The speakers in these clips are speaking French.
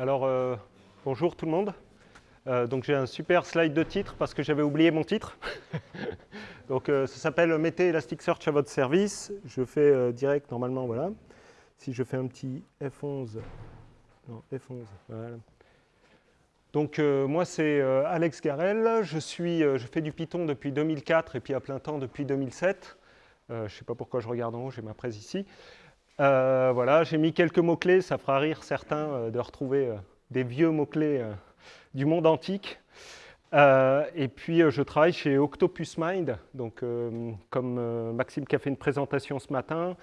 Alors, euh, bonjour tout le monde. Euh, donc j'ai un super slide de titre parce que j'avais oublié mon titre. donc euh, ça s'appelle Mettez Elasticsearch à votre service. Je fais direct normalement, voilà. Si je fais un petit F11, non, F11, voilà. Donc moi c'est Alex Garel, je, suis, je fais du Python depuis 2004 et puis à plein temps depuis 2007. je ne sais pas pourquoi je regarde en haut, j'ai ma presse ici. Euh, voilà, j'ai mis quelques mots-clés, ça fera rire certains euh, de retrouver euh, des vieux mots-clés du monde antique. et puis, je travaille chez Octopus Mind. Donc, comme Maxime qui a fait une présentation ce matin,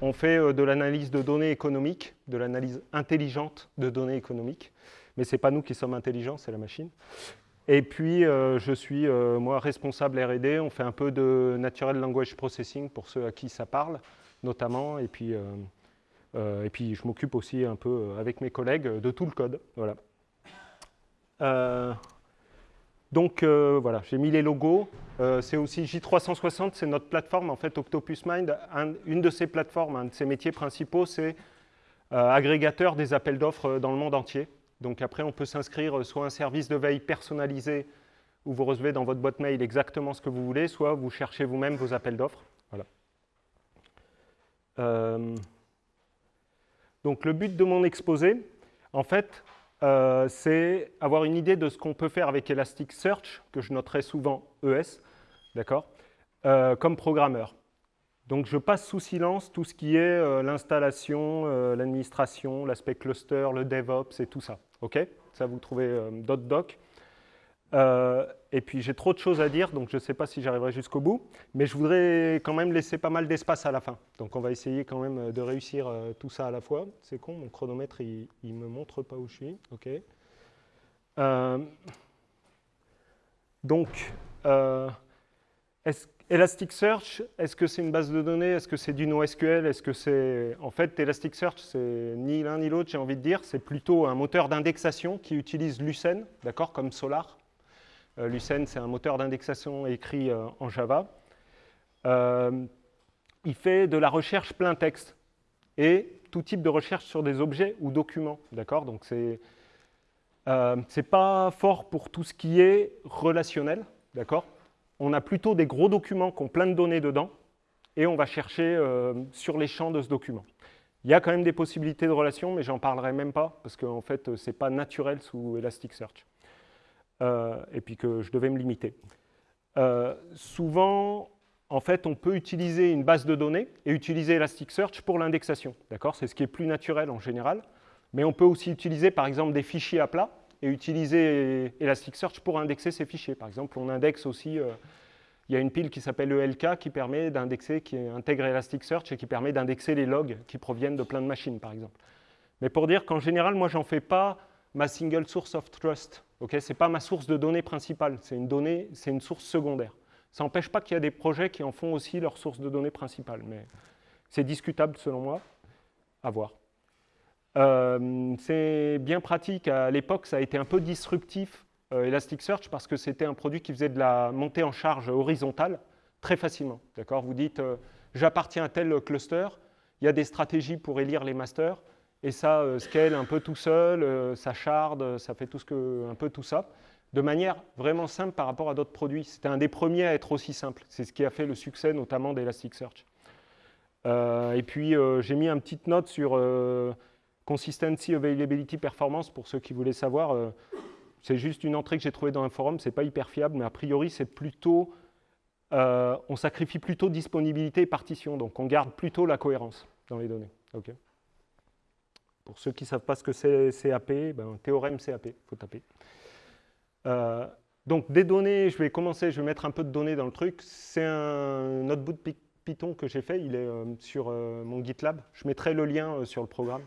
on fait de l'analyse de données économiques, de l'analyse intelligente de données économiques. Mais ce n'est pas nous qui sommes intelligents, c'est la machine. Et puis, je suis, moi, responsable R&D. On fait un peu de Natural Language Processing pour ceux à qui ça parle notamment, et puis, euh, euh, et puis je m'occupe aussi un peu euh, avec mes collègues de tout le code. Voilà. donc voilà, j'ai mis les logos. c'est aussi J360, c'est notre plateforme, en fait, Octopus Mind. une de ces plateformes, un de ses métiers principaux, c'est agrégateur des appels d'offres dans le monde entier. Donc après, on peut s'inscrire soit un service de veille personnalisé où vous recevez dans votre boîte mail exactement ce que vous voulez, soit vous cherchez vous-même vos appels d'offres. Euh, donc le but de mon exposé, en fait, euh, c'est avoir une idée de ce qu'on peut faire avec Elasticsearch, que je noterai souvent ES, d'accord, euh, comme programmeur. Donc je passe sous silence tout ce qui est l'installation, l'administration, l'aspect cluster, le DevOps et tout ça. ok? Ça, vous trouvez .doc. Euh, et puis j'ai trop de choses à dire, donc je ne sais pas si j'arriverai jusqu'au bout, mais je voudrais quand même laisser pas mal d'espace à la fin. Donc on va essayer quand même euh, de réussir euh, tout ça à la fois. C'est con, mon chronomètre, il ne me montre pas où je suis. Ok. donc, Elasticsearch, est-ce que c'est une base de données? Est-ce que c'est du NoSQL? Est-ce que c'est... En fait, Elasticsearch, c'est ni l'un ni l'autre, j'ai envie de dire. C'est plutôt un moteur d'indexation qui utilise Lucene, d'accord, comme Solar. Euh, Lucene, c'est un moteur d'indexation écrit euh, en Java. Euh, il fait de la recherche plein texte et tout type de recherche sur des objets ou documents. D'accord? Donc, pas fort pour tout ce qui est relationnel. D'accord? On a plutôt des gros documents qui ont plein de données dedans et on va chercher sur les champs de ce document. Il y a quand même des possibilités de relation, mais j'en parlerai même pas parce qu'en fait, ce n'est pas naturel sous Elasticsearch. Euh, et puis que je devais me limiter. Euh, souvent, en fait, on peut utiliser une base de données et utiliser Elasticsearch pour l'indexation. D'accord? C'est ce qui est plus naturel en général. Mais on peut aussi utiliser, par exemple, des fichiers à plat et utiliser Elasticsearch pour indexer ces fichiers. Par exemple, on indexe aussi, euh, il y a une pile qui s'appelle ELK qui permet d'indexer, qui intègre Elasticsearch et qui permet d'indexer les logs qui proviennent de plein de machines, par exemple. Mais pour dire qu'en général, moi, j'en fais pas ma single source of trust. Okay, Ce n'est pas ma source de données principale, c'est une, donnée, une source secondaire. Ça n'empêche pas qu'il y a des projets qui en font aussi leur source de données principale, mais c'est discutable selon moi, à voir. Euh, c'est bien pratique, à l'époque ça a été un peu disruptif euh, Elasticsearch parce que c'était un produit qui faisait de la montée en charge horizontale très facilement. Vous dites euh, j'appartiens à tel cluster, il y a des stratégies pour élire les masters, et ça euh, scale un peu tout seul, euh, ça shard, ça fait tout ce que, un peu tout ça, de manière vraiment simple par rapport à d'autres produits. C'était un des premiers à être aussi simple. C'est ce qui a fait le succès notamment d'Elasticsearch. Euh, et puis j'ai mis une petite note sur Consistency, Availability, Performance pour ceux qui voulaient savoir. c'est juste une entrée que j'ai trouvée dans un forum, c'est pas hyper fiable, mais a priori c'est plutôt, on sacrifie plutôt disponibilité et partition, donc on garde plutôt la cohérence dans les données. ok pour ceux qui ne savent pas ce que c'est CAP, ben, théorème CAP, il faut taper. Euh, donc des données, je vais commencer, je vais mettre un peu de données dans le truc. C'est un notebook Python que j'ai fait, il est euh, sur euh, mon GitLab. Je mettrai le lien sur le programme.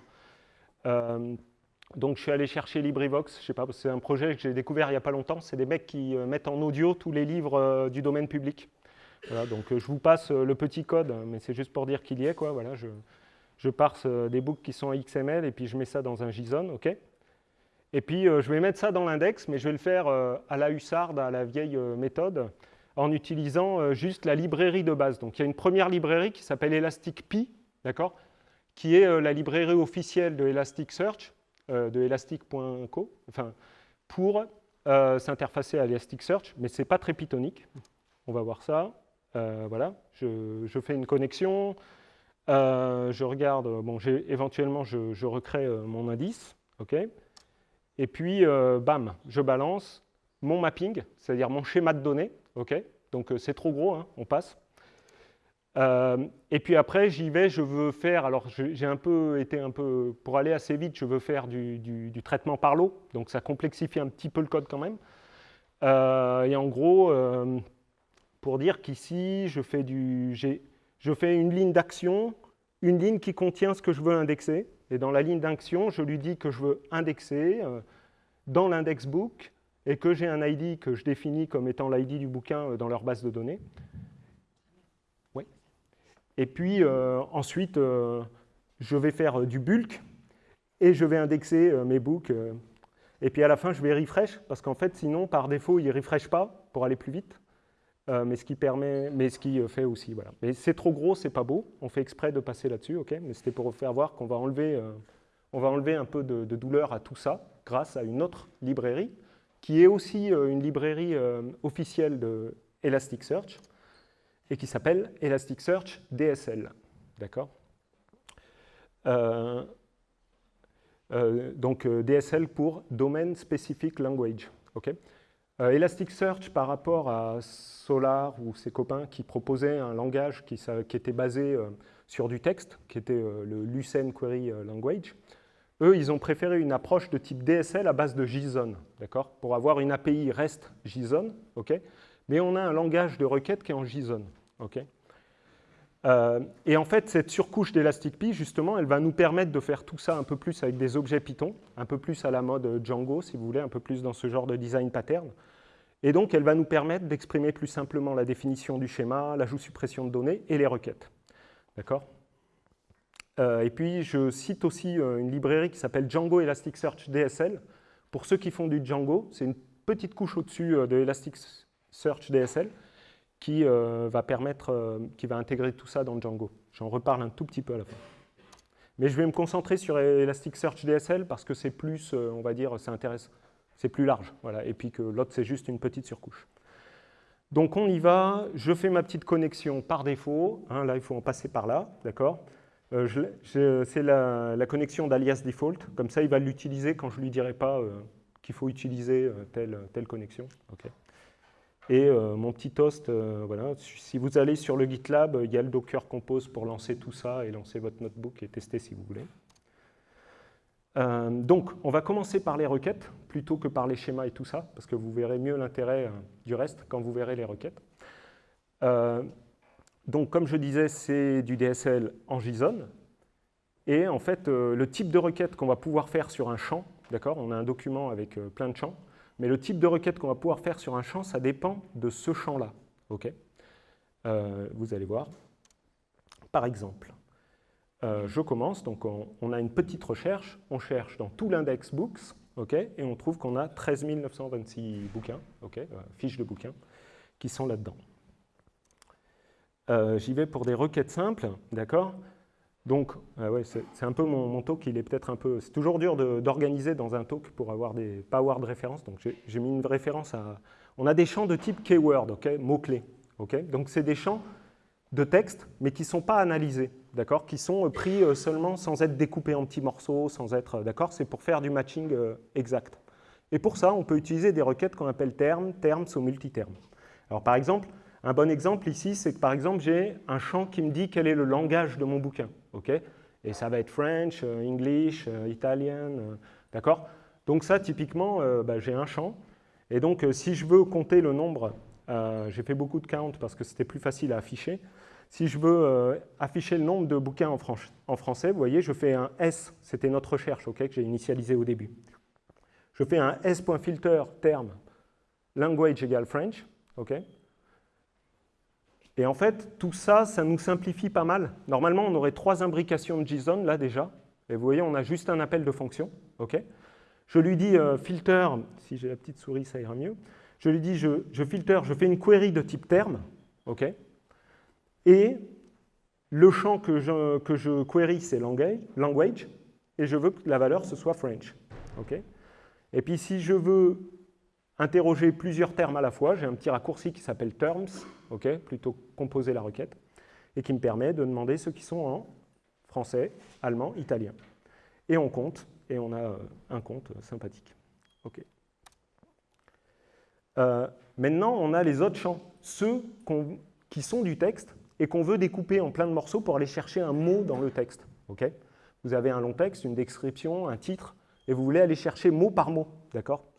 donc je suis allé chercher LibriVox, je sais pas, c'est un projet que j'ai découvert il n'y a pas longtemps. C'est des mecs qui mettent en audio tous les livres du domaine public. Donc je vous passe le petit code, mais c'est juste pour dire qu'il y est. Quoi, voilà, je, je parse euh, des books qui sont en XML et puis je mets ça dans un JSON, ok? Et puis euh, je vais mettre ça dans l'index, mais je vais le faire euh, à la hussarde, à la vieille méthode, en utilisant juste la librairie de base. Donc il y a une première librairie qui s'appelle ElasticPy, d'accord? Qui est la librairie officielle de Elasticsearch. de elastic.co, enfin, pour s'interfacer à Elasticsearch, mais ce n'est pas très pythonique. On va voir ça. voilà, je, je, fais une connexion, je regarde, bon, éventuellement, je, recrée mon indice, ok? Et puis, bam, je balance mon mapping, c'est-à-dire mon schéma de données, ok? Donc c'est trop gros, hein, on passe. Euh, et puis après, j'y vais, je veux faire, alors j'ai un peu été un peu, pour aller assez vite, je veux faire du, traitement par l'eau, donc ça complexifie un petit peu le code quand même. Euh, et en gros, euh, pour dire qu'ici, je, fais du, je fais une ligne d'action, une ligne qui contient ce que je veux indexer, et dans la ligne d'action, je lui dis que je veux indexer dans l'index book, et que j'ai un ID que je définis comme étant l'ID du bouquin dans leur base de données. Et puis euh, ensuite, euh, je vais faire euh, du bulk et je vais indexer mes books. et puis à la fin, je vais refresh parce qu'en fait, sinon, par défaut, il ne refresh pas pour aller plus vite. Mais ce qui permet, mais ce qui fait aussi, voilà. Mais c'est trop gros, c'est pas beau. On fait exprès de passer là-dessus, ok? Mais c'était pour faire voir qu'on va enlever, on va enlever un peu de, douleur à tout ça grâce à une autre librairie qui est aussi une librairie officielle de Elasticsearch et qui s'appelle Elasticsearch DSL. D'accord? Euh, euh, Donc euh, DSL pour Domain Specific Language. ok? Elasticsearch par rapport à Solar ou ses copains qui proposaient un langage qui, était basé sur du texte, qui était le Lucene Query Language, eux, ils ont préféré une approche de type DSL à base de JSON, d'accord Pour avoir une API REST JSON, ok Mais on a un langage de requête qui est en JSON. Euh, et en fait, cette surcouche d'Elastic justement, elle va nous permettre de faire tout ça un peu plus avec des objets Python, un peu plus à la mode Django, si vous voulez, un peu plus dans ce genre de design pattern. Et donc, elle va nous permettre d'exprimer plus simplement la définition du schéma, l'ajout-suppression de données et les requêtes. D'accord? Euh, Et puis, je cite aussi euh, une librairie qui s'appelle Django Elasticsearch DSL. Pour ceux qui font du Django, c'est une petite couche au-dessus de Elasticsearch DSL qui euh, va permettre, euh, qui va intégrer tout ça dans Django. J'en reparle un tout petit peu à la fin. Mais je vais me concentrer sur Elasticsearch DSL parce que c'est plus, euh, on va dire, ça intéresse, c'est plus large, voilà, et puis que l'autre c'est juste une petite surcouche. Donc on y va, je fais ma petite connexion par défaut, hein, là il faut en passer par là, d'accord? C'est la, la, connexion d'alias default, comme ça il va l'utiliser quand je ne lui dirai pas qu'il faut utiliser telle, telle connexion. ok et euh, mon petit toast, euh, voilà, si vous allez sur le GitLab, il y a le Docker Compose pour lancer tout ça et lancer votre notebook et tester si vous voulez. Euh, donc, on va commencer par les requêtes plutôt que par les schémas et tout ça, parce que vous verrez mieux l'intérêt du reste quand vous verrez les requêtes. donc, comme je disais, c'est du DSL en JSON. Et en fait, le type de requête qu'on va pouvoir faire sur un champ, d'accord? On a un document avec plein de champs. Mais le type de requête qu'on va pouvoir faire sur un champ, ça dépend de ce champ-là. euh, vous allez voir. Par exemple, euh, je commence, donc on, a une petite recherche, on cherche dans tout l'index books, ok et on trouve qu'on a 13 926 bouquins, euh, fiches de bouquins, qui sont là-dedans. J'y vais pour des requêtes simples, d'accord? Donc, ah ouais, c'est un peu mon, talk, il est peut-être un peu... C'est toujours dur d'organiser dans un talk pour avoir des, pas avoir de référence. Donc, j'ai mis une référence à... On a des champs de type keyword, ok, mots-clés. ok donc, c'est des champs de texte, mais qui ne sont pas analysés, d'accord Qui sont pris euh, seulement sans être découpés en petits morceaux, sans être... Euh, d'accord C'est pour faire du matching euh, exact. Et pour ça, on peut utiliser des requêtes qu'on appelle termes, terms ou multitermes. Alors, par exemple, un bon exemple ici, c'est que par exemple, j'ai un champ qui me dit quel est le langage de mon bouquin. Ok? Et ça va être French, euh, English, euh, Italian, euh, d'accord? Donc ça, typiquement, bah, j'ai un champ. Et donc, si je veux compter le nombre, j'ai fait beaucoup de count parce que c'était plus facile à afficher. Si je veux afficher le nombre de bouquins en, français, vous voyez, je fais un S, c'était notre recherche ok, que j'ai initialisé au début. Je fais un S.filter terme language égale French, ok? Et en fait, tout ça, ça nous simplifie pas mal. Normalement, on aurait trois imbrications de JSON, là déjà. Et vous voyez, on a juste un appel de fonction. je lui dis euh, filter, si j'ai la petite souris, ça ira mieux. Je lui dis, je, je filter, je fais une query de type terme. et le champ que je, que je query, c'est language. et je veux que la valeur, ce soit French. et puis si je veux interroger plusieurs termes à la fois, j'ai un petit raccourci qui s'appelle terms, ok plutôt composer la requête, et qui me permet de demander ceux qui sont en français, allemand, italien. Et on compte, et on a euh, un compte sympathique. ok euh, maintenant, on a les autres champs, ceux qui sont du texte et qu'on veut découper en plein de morceaux pour aller chercher un mot dans le texte. ok? Vous avez un long texte, une description, un titre, et vous voulez aller chercher mot par mot, d'accord?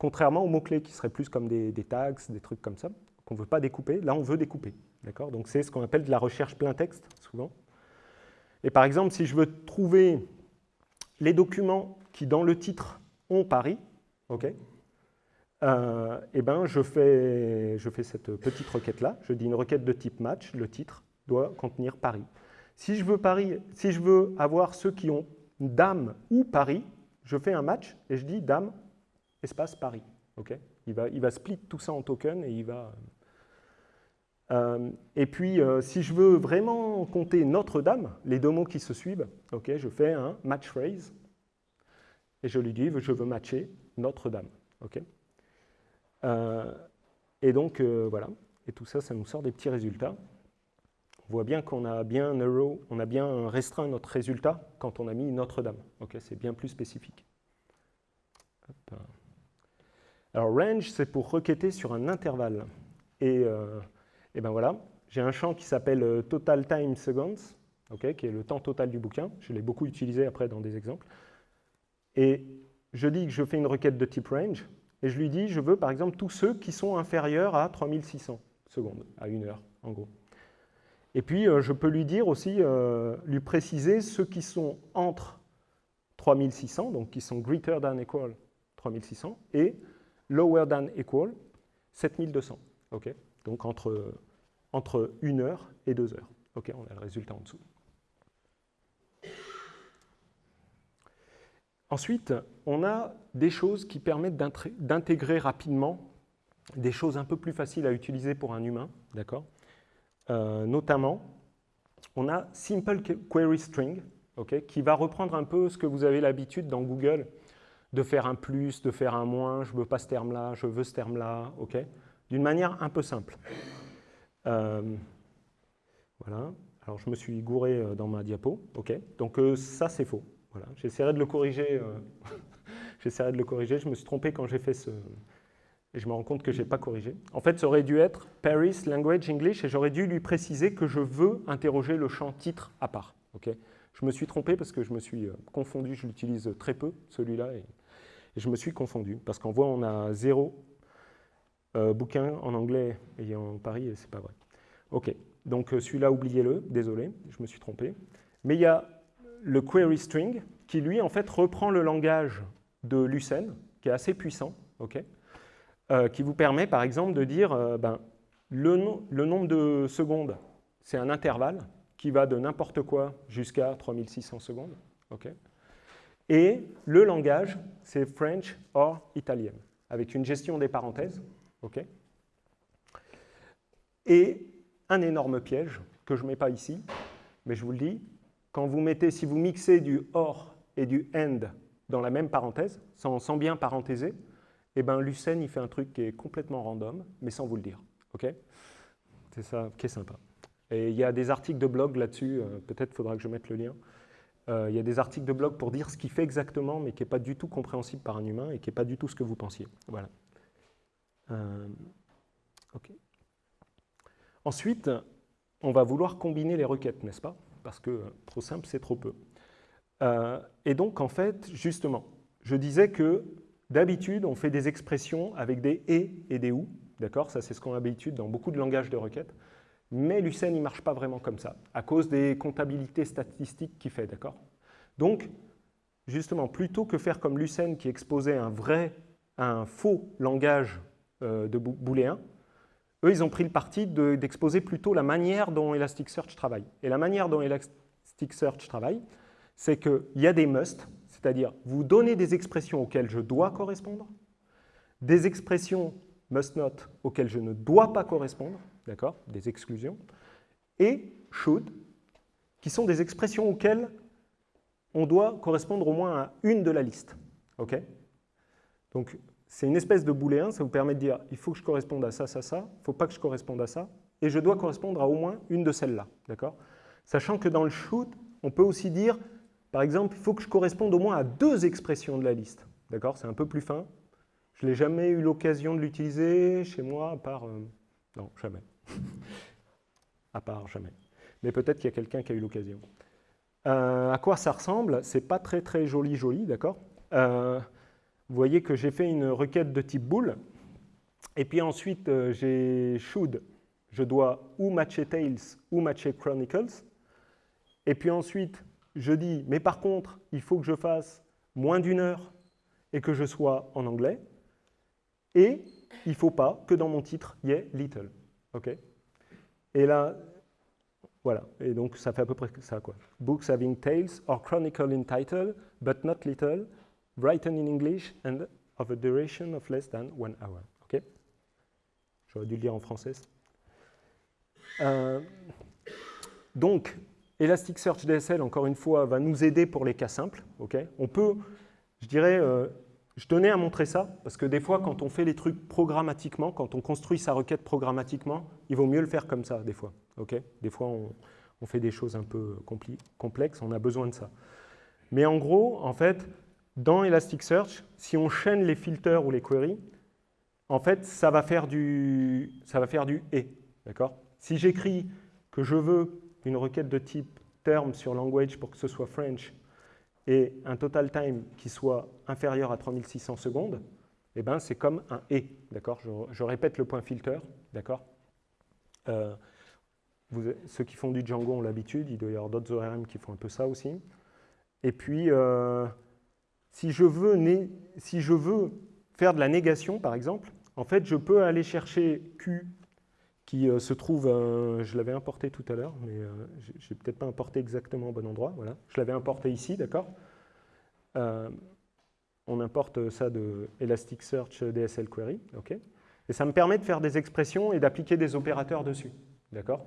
Contrairement aux mots-clés qui seraient plus comme des, tags, des trucs comme ça, qu'on ne veut pas découper, là on veut découper, Donc c'est ce qu'on appelle de la recherche plein texte, souvent. Et par exemple, si je veux trouver les documents qui, dans le titre, ont Paris, ok euh, eh ben, je, fais, je fais cette petite requête-là. Je dis une requête de type match, le titre doit contenir Paris. Si je veux, Paris, si je veux avoir ceux qui ont dame ou Paris, je fais un match et je dis dame, espace Paris. ok? Il, va, split tout ça en token et il va... Euh, et puis, euh, si je veux vraiment compter Notre-Dame, les deux mots qui se suivent, ok, je fais un match phrase et je lui dis je veux matcher Notre-Dame. ok? Euh, et donc, voilà. Et tout ça, ça nous sort des petits résultats. On voit bien qu'on a bien on a bien restreint notre résultat quand on a mis Notre-Dame. Ok, c'est bien plus spécifique. Alors range, c'est pour requêter sur un intervalle. Et, euh, et ben voilà, j'ai un champ qui s'appelle euh, total time seconds, qui est le temps total du bouquin. Je l'ai beaucoup utilisé après dans des exemples. Et je dis que je fais une requête de type range, et je lui dis, je veux par exemple tous ceux qui sont inférieurs à 3600 secondes, à une heure en gros. Et puis, euh, je peux lui dire aussi, euh, lui préciser ceux qui sont entre 3600, donc qui sont greater than equal 3600, et lower than equal 7200. ok donc, entre, entre 1 heure et 2 heures. on a le résultat en dessous. Ensuite, on a des choses qui permettent d'intégrer rapidement des choses un peu plus faciles à utiliser pour un humain, d'accord? Euh, notamment, on a Simple Query String, qui va reprendre un peu ce que vous avez l'habitude dans Google de faire un plus, de faire un moins, je veux pas ce terme-là, je veux ce terme-là, ok? D'une manière un peu simple. Euh, voilà, alors je me suis gouré euh, dans ma diapo, ok? Donc ça c'est faux. Voilà. J'essaierai de le corriger. J'essaierai de le corriger. Je me suis trompé quand j'ai fait ce, et je me rends compte que je n'ai pas corrigé. En fait, ça aurait dû être Paris Language English, et j'aurais dû lui préciser que je veux interroger le champ titre à part. Ok? Je me suis trompé parce que je me suis euh, confondu, je l'utilise très peu, celui-là, je me suis confondu, parce qu'en voit, on a zéro euh, bouquin en anglais ayant Paris, et c'est pas vrai. Ok, donc euh, celui-là, oubliez-le, désolé, je me suis trompé. Mais il y a le query string, qui lui, en fait, reprend le langage de Lucene, qui est assez puissant, ok euh, qui vous permet par exemple de dire ben, le, nombre de secondes, c'est un intervalle qui va de n'importe quoi jusqu'à 3600 secondes. Et le langage, c'est French or Italian, avec une gestion des parenthèses. Et un énorme piège que je ne mets pas ici, mais je vous le dis, quand vous mettez, si vous mixez du or et du end dans la même parenthèse, sans, bien parenthéser, eh ben, Lucene, il fait un truc qui est complètement random, mais sans vous le dire. C'est ça qui est sympa. Et il y a des articles de blog là-dessus, euh, peut-être faudra que je mette le lien. Euh, il y a des articles de blog pour dire ce qu'il fait exactement, mais qui n'est pas du tout compréhensible par un humain et qui n'est pas du tout ce que vous pensiez. Voilà. Euh, Ensuite, on va vouloir combiner les requêtes, n'est-ce pas? Parce que trop simple, c'est trop peu. et donc, en fait, justement, je disais que D'habitude, on fait des expressions avec des « et » et des « ou ». D'accord? Ça, c'est ce qu'on a dans beaucoup de langages de requêtes. Mais Lucene, il ne marche pas vraiment comme ça, à cause des comptabilités statistiques qu'il fait. D'accord? Donc, justement, plutôt que faire comme Lucene qui exposait un vrai, un faux langage euh, de booléen, eux, ils ont pris le parti d'exposer plutôt la manière dont Elasticsearch travaille. Et la manière dont Elasticsearch travaille, c'est qu'il y a des must, c'est-à-dire, vous donnez des expressions auxquelles je dois correspondre, des expressions must not auxquelles je ne dois pas correspondre, d'accord, des exclusions, et should, qui sont des expressions auxquelles on doit correspondre au moins à une de la liste. OK? Donc, c'est une espèce de booléen, ça vous permet de dire, il faut que je corresponde à ça, ça, ça, il ne faut pas que je corresponde à ça, et je dois correspondre à au moins une de celles-là. D'accord? Sachant que dans le shoot, on peut aussi dire, par exemple, il faut que je corresponde au moins à deux expressions de la liste. D'accord? C'est un peu plus fin. Je n'ai jamais eu l'occasion de l'utiliser chez moi, à. Euh, non, jamais. à part jamais. Mais peut-être qu'il y a quelqu'un qui a eu l'occasion. Euh, à quoi ça ressemble C'est pas très très joli joli, d'accord? Euh, Vous voyez que j'ai fait une requête de type bool, et puis ensuite j'ai should, je dois ou matcher Tails ou matcher Chronicles, et puis ensuite je dis, mais par contre, il faut que je fasse moins d'une heure et que je sois en anglais. Et il ne faut pas que dans mon titre, il y ait little. OK Et là, voilà. Et donc, ça fait à peu près ça, quoi. Books having tales or chronicle in title, but not little, written in English and of a duration of less than one hour. OK J'aurais dû le dire en français. Euh, donc, Elasticsearch DSL, encore une fois, va nous aider pour les cas simples. ok on peut, je dirais, euh, je tenais à montrer ça, parce que des fois, quand on fait les trucs programmatiquement, quand on construit sa requête programmatiquement, il vaut mieux le faire comme ça, des fois. des fois, on, fait des choses un peu complexes, on a besoin de ça. Mais en gros, en fait, dans Elasticsearch, si on chaîne les filters ou les queries, en fait, ça va faire du, ça va faire du « et ». D'accord? Si j'écris que je veux une requête de type term sur language pour que ce soit French et un total time qui soit inférieur à 3600 secondes, eh ben, c'est comme un et, d'accord? Je, répète le point filter, d'accord? Euh, Ceux qui font du Django ont l'habitude, il doit y avoir d'autres ORM qui font un peu ça aussi. Et puis, euh, si, je veux si je veux faire de la négation, par exemple, en fait, je peux aller chercher Q qui euh, se trouve, je l'avais importé tout à l'heure, mais euh, je n'ai peut-être pas importé exactement au bon endroit. Voilà. Je l'avais importé ici, d'accord euh, On importe ça de Elasticsearch DSL Query, ok Et ça me permet de faire des expressions et d'appliquer des opérateurs dessus, d'accord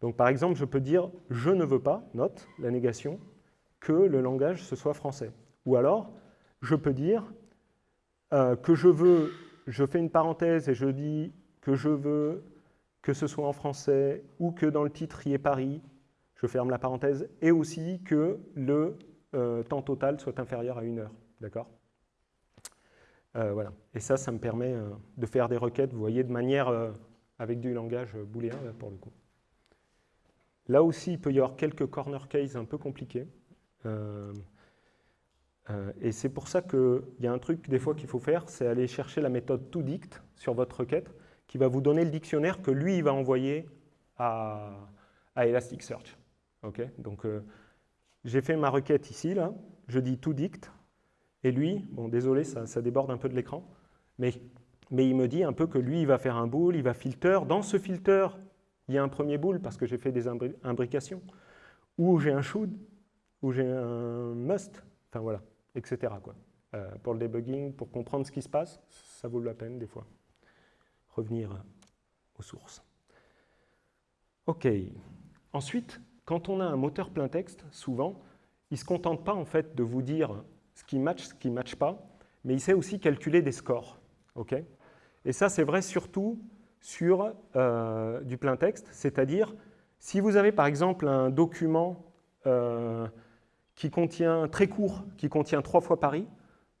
Donc par exemple, je peux dire « je ne veux pas », note, la négation, que le langage ce soit français. Ou alors, je peux dire que je veux, je fais une parenthèse et je dis que je veux que ce soit en français ou que dans le titre y ait Paris, je ferme la parenthèse, et aussi que le euh, temps total soit inférieur à une heure. D'accord? Euh, Voilà. Et ça, ça me permet euh, de faire des requêtes, vous voyez, de manière avec du langage booléen, là, pour le coup. Là aussi, il peut y avoir quelques corner cases un peu compliqués. et c'est pour ça qu'il y a un truc des fois qu'il faut faire, c'est aller chercher la méthode toDict sur votre requête qui va vous donner le dictionnaire que lui, il va envoyer à, Elasticsearch. Donc, euh, j'ai fait ma requête ici, là, je dis tout dict, et lui, bon, désolé, ça, déborde un peu de l'écran, mais, mais il me dit un peu que lui, il va faire un bool, il va filter. Dans ce filter, il y a un premier bool parce que j'ai fait des imbrications, ou j'ai un should, ou j'ai un must, enfin voilà, etc. Quoi. Euh, pour le debugging, pour comprendre ce qui se passe, ça vaut la peine des fois revenir aux sources. OK. Ensuite, quand on a un moteur plein texte, souvent, il ne se contente pas en fait de vous dire ce qui match, ce qui ne match pas, mais il sait aussi calculer des scores. OK Et ça, c'est vrai surtout sur euh, du plein texte, c'est-à-dire si vous avez par exemple un document euh, qui contient très court, qui contient trois fois Paris,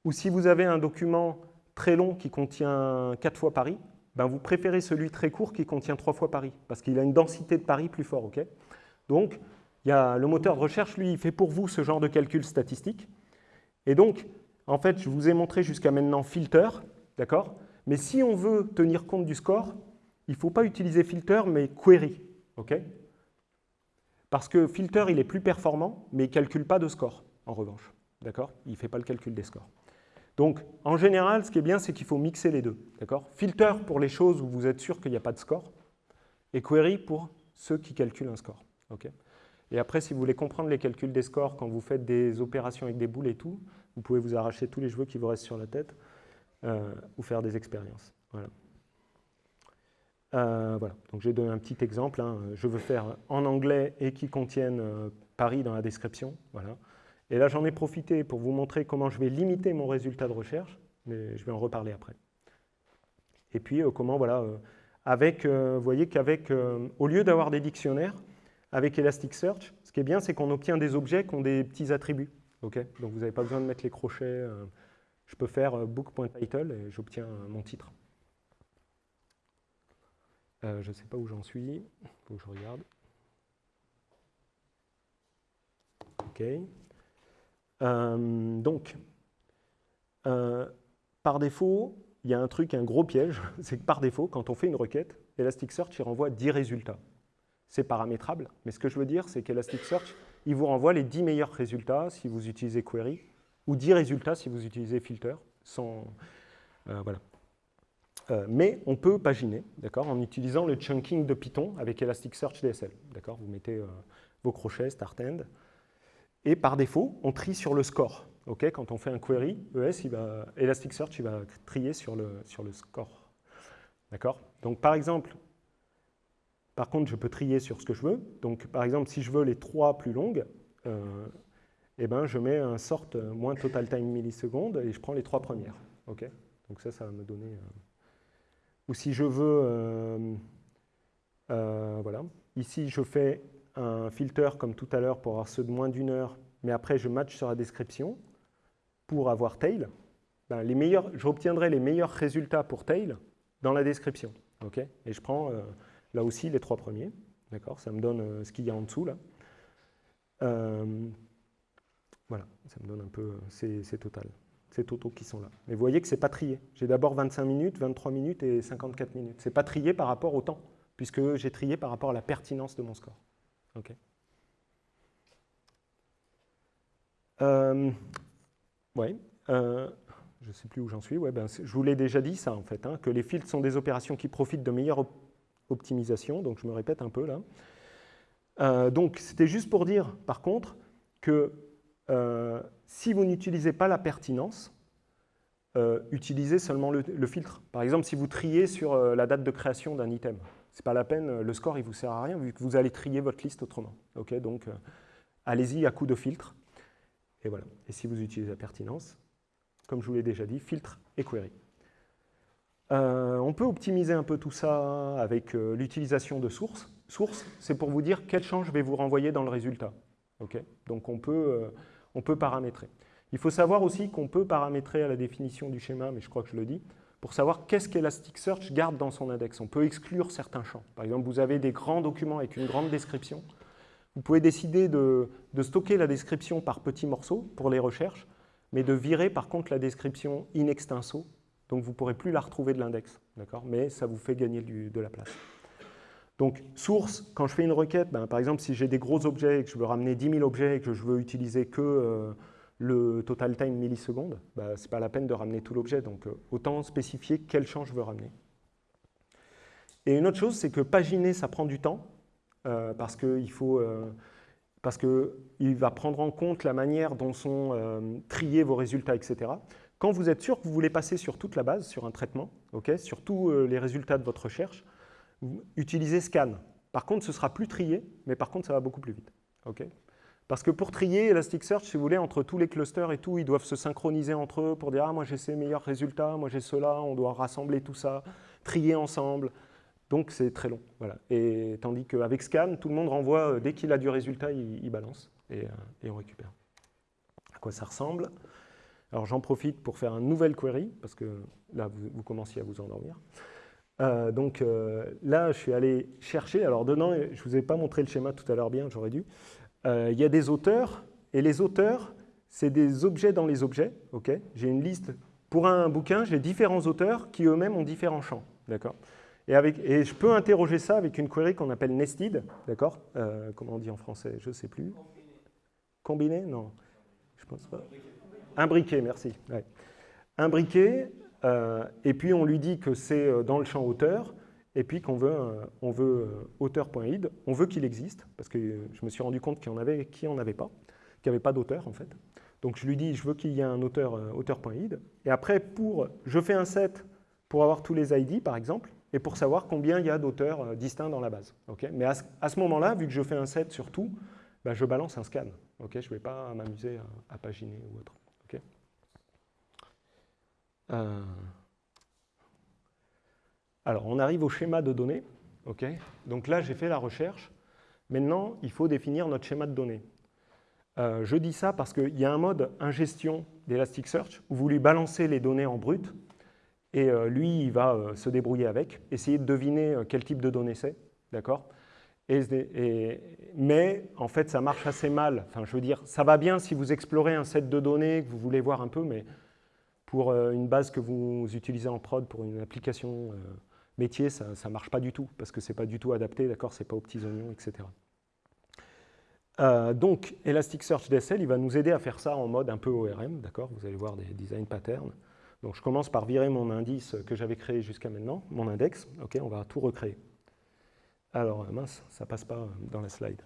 ou si vous avez un document très long qui contient quatre fois Paris, ben, vous préférez celui très court qui contient trois fois Paris, parce qu'il a une densité de Paris plus fort. ok? Donc, y a le moteur de recherche, lui, il fait pour vous ce genre de calcul statistique. Et donc, en fait, je vous ai montré jusqu'à maintenant filter, d'accord? Mais si on veut tenir compte du score, il ne faut pas utiliser filter, mais query, ok? Parce que filter, il est plus performant, mais il ne calcule pas de score, en revanche, d'accord? Il ne fait pas le calcul des scores. Donc, en général, ce qui est bien, c'est qu'il faut mixer les deux. Filter pour les choses où vous êtes sûr qu'il n'y a pas de score, et query pour ceux qui calculent un score. et après, si vous voulez comprendre les calculs des scores quand vous faites des opérations avec des boules et tout, vous pouvez vous arracher tous les cheveux qui vous restent sur la tête euh, ou faire des expériences. Voilà. Euh. Donc j'ai donné un petit exemple. Hein. Je veux faire en anglais et qui contienne euh, Paris dans la description. Voilà. Et là, j'en ai profité pour vous montrer comment je vais limiter mon résultat de recherche, mais je vais en reparler après. Et puis, euh, comment, voilà, euh, avec, euh, vous voyez qu'avec, au lieu d'avoir des dictionnaires, avec Elasticsearch, ce qui est bien, c'est qu'on obtient des objets qui ont des petits attributs. Donc, vous n'avez pas besoin de mettre les crochets. je peux faire book.title et j'obtiens mon titre. je ne sais pas où j'en suis. Il faut que je regarde. OK. Euh, donc, euh, par défaut, il y a un truc, un gros piège, c'est que par défaut, quand on fait une requête, Elasticsearch il renvoie 10 résultats. C'est paramétrable, mais ce que je veux dire, c'est qu'Elasticsearch, il vous renvoie les 10 meilleurs résultats si vous utilisez query, ou 10 résultats si vous utilisez filter, sans... Euh, voilà. mais on peut paginer, d'accord, en utilisant le chunking de Python avec Elasticsearch DSL, d'accord Vous mettez vos crochets start end, et par défaut, on trie sur le score. Quand on fait un query, ES, Elasticsearch il va trier sur le, sur le score. D'accord? Donc par exemple, par contre, je peux trier sur ce que je veux. Donc par exemple, si je veux les trois plus longues, euh, eh ben, je mets un sort moins total time millisecondes et je prends les trois premières. Ok? Donc ça, ça va me donner... Euh, ou si je veux... Euh, voilà. Ici, je fais un filter comme tout à l'heure pour avoir ceux de moins d'une heure, mais après je match sur la description pour avoir tail, ben les meilleurs, j'obtiendrai les meilleurs résultats pour tail dans la description. ok? Et je prends euh, là aussi les trois premiers. D'accord? Ça me donne euh, ce qu'il y a en dessous là. Euh, voilà, ça me donne un peu c'est total. C'est Toto qui sont là. Mais vous voyez que ce n'est pas trié. J'ai d'abord 25 minutes, 23 minutes et 54 minutes. Ce n'est pas trié par rapport au temps, puisque j'ai trié par rapport à la pertinence de mon score. Ok. Euh. Euh, je ne sais plus où j'en suis. Ouais, ben, je vous l'ai déjà dit ça en fait, hein, que les filtres sont des opérations qui profitent de meilleure optimisation. Donc je me répète un peu là. Euh, donc c'était juste pour dire, par contre, que si vous n'utilisez pas la pertinence, utilisez seulement le, le, filtre. Par exemple, si vous triez sur la date de création d'un item, c'est pas la peine, le score il vous sert à rien vu que vous allez trier votre liste autrement. Ok, donc euh, allez-y à coup de filtre. Et voilà. Et si vous utilisez la pertinence, comme je vous l'ai déjà dit, filtre et query. Euh, on peut optimiser un peu tout ça avec euh, l'utilisation de sources. Source, c'est pour vous dire quel champ je vais vous renvoyer dans le résultat. Donc on peut, on peut paramétrer. Il faut savoir aussi qu'on peut paramétrer à la définition du schéma, mais je crois que je le dis, pour savoir qu'est-ce qu'Elasticsearch garde dans son index. On peut exclure certains champs. Par exemple, vous avez des grands documents avec une grande description. Vous pouvez décider de, stocker la description par petits morceaux pour les recherches, mais de virer par contre la description in extenso. Donc vous ne pourrez plus la retrouver de l'index, mais ça vous fait gagner de la place. Donc, source, quand je fais une requête, ben, par exemple, si j'ai des gros objets et que je veux ramener 10 000 objets et que je veux utiliser que euh, le total time millisecondes, bah, ce n'est pas la peine de ramener tout l'objet, donc euh, autant spécifier quel champ je veux ramener. Et une autre chose, c'est que paginer, ça prend du temps, euh, parce qu'il faut... Euh, parce qu'il va prendre en compte la manière dont sont triés vos résultats, etc. Quand vous êtes sûr que vous voulez passer sur toute la base, sur un traitement, ok, sur tous les résultats de votre recherche, utilisez scan. Par contre, ce sera plus trié, mais par contre, ça va beaucoup plus vite. ok parce que pour trier Elasticsearch, si vous voulez, entre tous les clusters et tout, ils doivent se synchroniser entre eux pour dire « Ah, moi j'ai ces meilleurs résultats, moi j'ai ceux-là, on doit rassembler tout ça, trier ensemble. » Donc c'est très long. Voilà. Et tandis qu'avec Scan, tout le monde renvoie, euh, dès qu'il a du résultat, il, balance et, euh, et, on récupère. À quoi ça ressemble? Alors j'en profite pour faire un nouvel query, parce que là, vous, commenciez à vous endormir. Euh, donc là, je suis allé chercher, alors dedans, je ne vous ai pas montré le schéma tout à l'heure bien, j'aurais dû. Euh, il y a des auteurs, et les auteurs, c'est des objets dans les objets. ok? J'ai une liste. Pour un bouquin, j'ai différents auteurs qui eux-mêmes ont différents champs. Et, avec, et je peux interroger ça avec une query qu'on appelle nested. Euh, Comment on dit en français? Je ne sais plus. Combiné? Non, je pense pas. Imbriqué, merci. Ouais. Imbriqué, euh, et puis on lui dit que c'est dans le champ auteur, et puis qu'on veut, on veut euh, auteur.id, on veut qu'il existe, parce que je me suis rendu compte qu'il en avait qui n'en avait pas, qu'il n'y avait pas d'auteur en fait. Donc je lui dis, je veux qu'il y ait un auteur euh, auteur.id, et après, pour, je fais un set pour avoir tous les ID par exemple, et pour savoir combien il y a d'auteurs euh, distincts dans la base. Okay Mais à ce, moment-là, vu que je fais un set sur tout, bah, je balance un scan. Je ne vais pas m'amuser à, paginer ou autre. Ok? Euh, alors, on arrive au schéma de données. Ok. Donc là, j'ai fait la recherche. Maintenant, il faut définir notre schéma de données. Euh, je dis ça parce qu'il y a un mode ingestion d'Elasticsearch où vous lui balancez les données en brut et euh, lui, il va euh, se débrouiller avec, essayer de deviner quel type de données c'est, d'accord? Mais en fait, ça marche assez mal. Enfin, je veux dire, ça va bien si vous explorez un set de données que vous voulez voir un peu, mais pour une base que vous utilisez en prod pour une application métier, ça ne marche pas du tout, parce que ce n'est pas du tout adapté, d'accord, ce n'est pas aux petits oignons, etc. Euh, donc, Elasticsearch DSL, il va nous aider à faire ça en mode un peu ORM, d'accord Vous allez voir des design patterns. Donc, je commence par virer mon indice que j'avais créé jusqu'à maintenant, mon index. Ok, on va tout recréer. Alors, mince, ça passe pas dans la slide.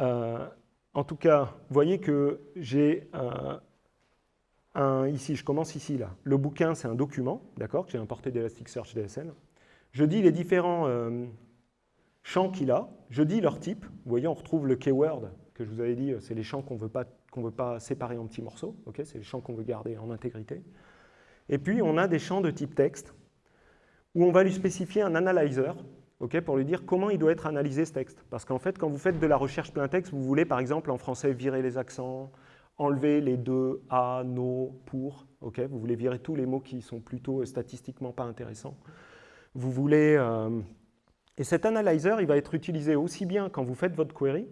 Euh, en tout cas, vous voyez que j'ai un, ici, je commence ici, là. Le bouquin, c'est un document, d'accord, que j'ai importé d'Elasticsearch DSL. Je dis les différents euh, champs qu'il a, je dis leur type. Vous voyez, on retrouve le keyword que je vous avais dit, euh, c'est les champs qu'on ne veut pas séparer en petits morceaux. c'est les champs qu'on veut garder en intégrité. Et puis, on a des champs de type texte, où on va lui spécifier un analyzer pour lui dire comment il doit être analysé ce texte. Parce qu'en fait, quand vous faites de la recherche plein texte, vous voulez, par exemple, en français, virer les accents, enlever les deux, à, no, pour. vous voulez virer tous les mots qui sont plutôt euh, statistiquement pas intéressants. Vous voulez... Euh, et cet analyzer, il va être utilisé aussi bien quand vous faites votre query,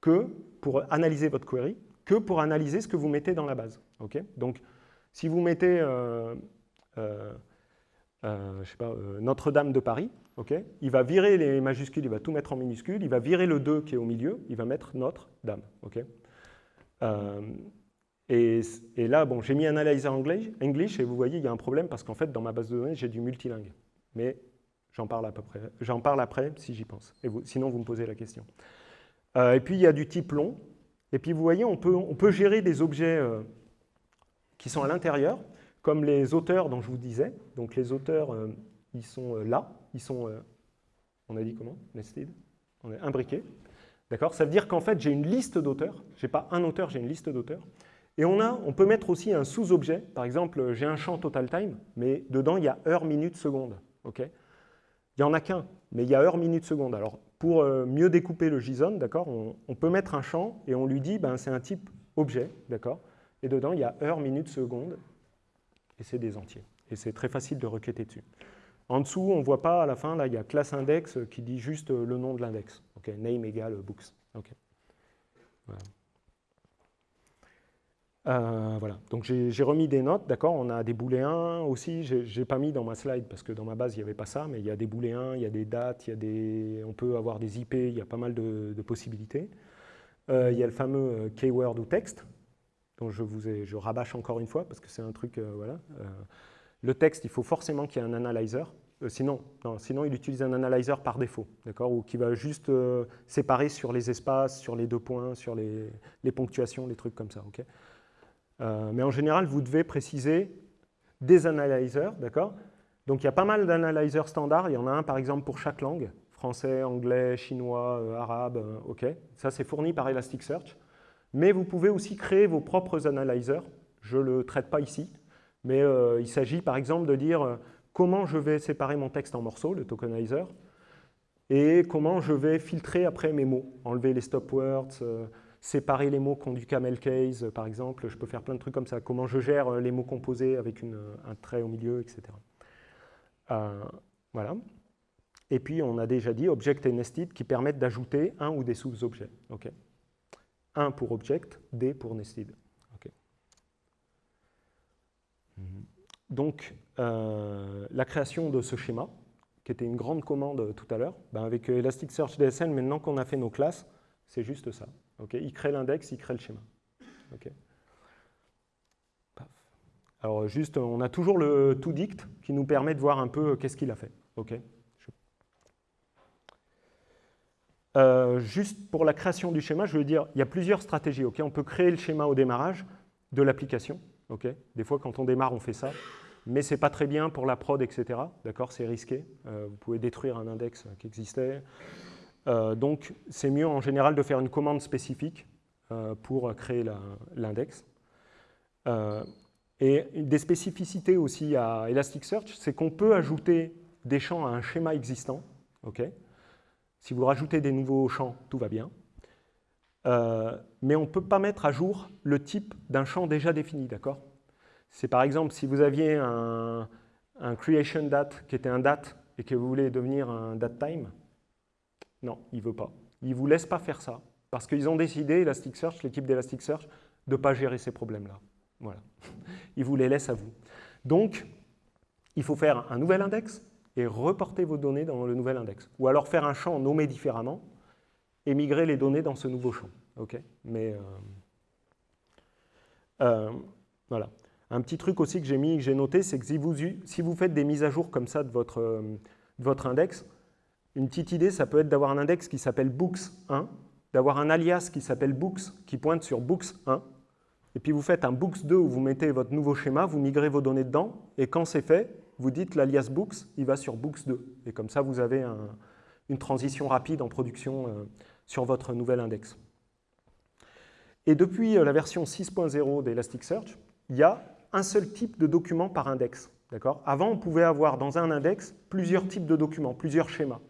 que pour analyser votre query, que pour analyser ce que vous mettez dans la base. Donc, si vous mettez euh, euh, Notre-Dame de Paris, il va virer les majuscules, il va tout mettre en minuscules, il va virer le 2 qui est au milieu, il va mettre Notre-Dame. Et, et, là, bon, j'ai mis Analyzer English, et vous voyez, il y a un problème parce qu'en fait, dans ma base de données, j'ai du multilingue mais j'en parle parle après si j'y pense. Et sinon, vous me posez la question. Euh, et puis, il y a du type long. Et puis, vous voyez, on peut, on peut gérer des objets euh, qui sont à l'intérieur, comme les auteurs dont je vous disais. Donc, les auteurs, euh, ils sont là. Ils sont, on a dit comment? Nested? On est imbriqués. D'accord? Ça veut dire qu'en fait, j'ai une liste d'auteurs. Je n'ai pas un auteur, j'ai une liste d'auteurs. Et on, a, on peut mettre aussi un sous-objet. Par exemple, j'ai un champ total time, mais dedans, il y a heure, minute, seconde. Il n'y en a qu'un, mais il y a heure, minute, seconde. Alors, pour euh, mieux découper le JSON, d'accord, on, peut mettre un champ et on lui dit, ben, c'est un type objet, d'accord, et dedans, il y a heure, minute, seconde, et c'est des entiers. Et c'est très facile de requêter dessus. En dessous, on ne voit pas à la fin, là, il y a classe index qui dit juste le nom de l'index. name égale books. Voilà. Euh, voilà, donc j'ai remis des notes, d'accord, on a des booléens aussi, j'ai pas mis dans ma slide parce que dans ma base il n'y avait pas ça, mais il y a des booléens, il y a des dates, il y a des, on peut avoir des IP, il y a pas mal de, possibilités. Euh, il y a le fameux euh, keyword ou texte, dont je vous je rabâche encore une fois parce que c'est un truc, voilà. le texte, il faut forcément qu'il y ait un analyzer, sinon, sinon il utilise un analyzer par défaut, d'accord, ou qui va juste séparer sur les espaces, sur les deux points, sur les, les ponctuations, les trucs comme ça, ok? Euh, mais en général, vous devez préciser des analyzers, d'accord? Donc il y a pas mal d'analysers standards. Il y en a un, par exemple, pour chaque langue. Français, anglais, chinois, euh, arabe, euh, OK. Ça, c'est fourni par Elasticsearch. Mais vous pouvez aussi créer vos propres analyzers. Je ne le traite pas ici. Mais il s'agit, par exemple, de dire comment je vais séparer mon texte en morceaux, le tokenizer, et comment je vais filtrer après mes mots, enlever les stop words, séparer les mots qui ont du camel case, par exemple. Je peux faire plein de trucs comme ça. Comment je gère euh, les mots composés avec un trait au milieu, etc. Euh, voilà. Et puis, on a déjà dit object et nested qui permettent d'ajouter un ou des sous-objets. Un pour object, des pour nested. Donc, euh, la création de ce schéma, qui était une grande commande tout à l'heure, ben avec Elasticsearch DSL, maintenant qu'on a fait nos classes, c'est juste ça il crée l'index, il crée le schéma. Alors juste, on a toujours le toDict qui nous permet de voir un peu euh, qu'est-ce qu'il a fait. Euh, juste pour la création du schéma, je veux dire, il y a plusieurs stratégies. On peut créer le schéma au démarrage de l'application. Des fois, quand on démarre, on fait ça. Mais ce n'est pas très bien pour la prod, etc. D'accord C'est risqué. Euh, vous pouvez détruire un index qui existait. Euh, donc, c'est mieux en général de faire une commande spécifique euh, pour créer l'index. Euh, et des spécificités aussi à Elasticsearch, c'est qu'on peut ajouter des champs à un schéma existant. si vous rajoutez des nouveaux champs, tout va bien. Mais on ne peut pas mettre à jour le type d'un champ déjà défini, d'accord? C'est par exemple, si vous aviez un, un, creation date qui était un date et que vous voulez devenir un date time, non, il ne veut pas. Il ne vous laisse pas faire ça, parce qu'ils ont décidé, Elasticsearch, l'équipe d'Elasticsearch, de ne pas gérer ces problèmes-là. Voilà. Ils vous les laissent à vous. Donc, il faut faire un nouvel index et reporter vos données dans le nouvel index. Ou alors faire un champ nommé différemment et migrer les données dans ce nouveau champ. Mais euh, euh, voilà. Un petit truc aussi que j'ai mis, que j'ai noté, c'est que si vous, faites des mises à jour comme ça de votre, euh, de votre index, une petite idée, ça peut être d'avoir un index qui s'appelle books1, d'avoir un alias qui s'appelle books, qui pointe sur books1, et puis vous faites un books2 où vous mettez votre nouveau schéma, vous migrez vos données dedans, et quand c'est fait, vous dites l'alias books, il va sur books2. Et comme ça, vous avez une transition rapide en production euh, sur votre nouvel index. Et depuis euh, la version 6.0 d'Elasticsearch, il y a un seul type de document par index. Avant, on pouvait avoir dans un index plusieurs types de documents, plusieurs schémas.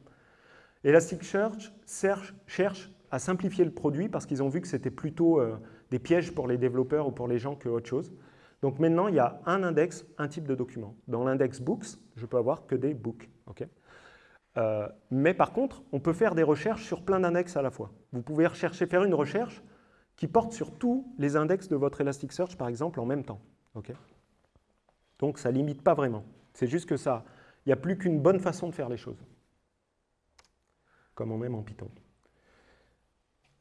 Elasticsearch cherche à simplifier le produit parce qu'ils ont vu que c'était plutôt euh, des pièges pour les développeurs ou pour les gens que autre chose. Donc maintenant, il y a un index, un type de document. Dans l'index books, je peux avoir que des books. Euh, mais par contre, on peut faire des recherches sur plein d'index à la fois. Vous pouvez rechercher, faire une recherche qui porte sur tous les index de votre Elasticsearch, par exemple, en même temps. Donc ça ne limite pas vraiment. C'est juste que ça, il n'y a plus qu'une bonne façon de faire les choses. Comme on aime en Python.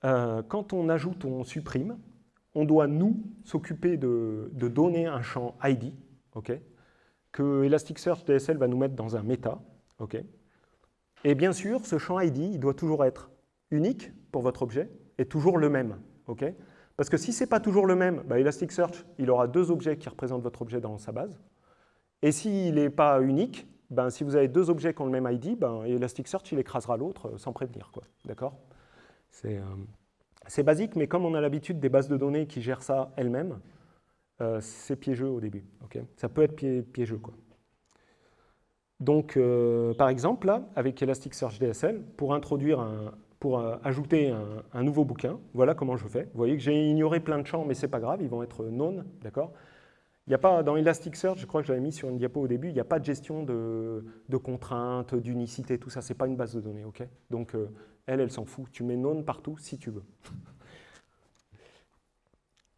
Euh, quand on ajoute ou on supprime, on doit, nous, s'occuper de, donner un champ ID, que Elasticsearch DSL va nous mettre dans un méta. et bien sûr, ce champ ID, il doit toujours être unique pour votre objet et toujours le même. Parce que si ce n'est pas toujours le même, bah, Elasticsearch, il aura deux objets qui représentent votre objet dans sa base. Et s'il n'est pas unique, ben, si vous avez deux objets qui ont le même ID, ben, Elasticsearch, il écrasera l'autre sans prévenir. D'accord? Euh, c'est basique, mais comme on a l'habitude des bases de données qui gèrent ça elles-mêmes, euh, c'est piégeux au début. ça peut être piégeux. Quoi. Donc, euh, par exemple, là, avec Elasticsearch DSL, pour introduire pour ajouter un, nouveau bouquin, voilà comment je fais. Vous voyez que j'ai ignoré plein de champs, mais ce n'est pas grave, ils vont être non, d'accord? Il n'y a pas, dans Elasticsearch, je crois que je l'avais mis sur une diapo au début, il n'y a pas de gestion de, contraintes, d'unicité, tout ça, ce n'est pas une base de données, ok? Donc, elle, elle s'en fout. Tu mets non partout si tu veux.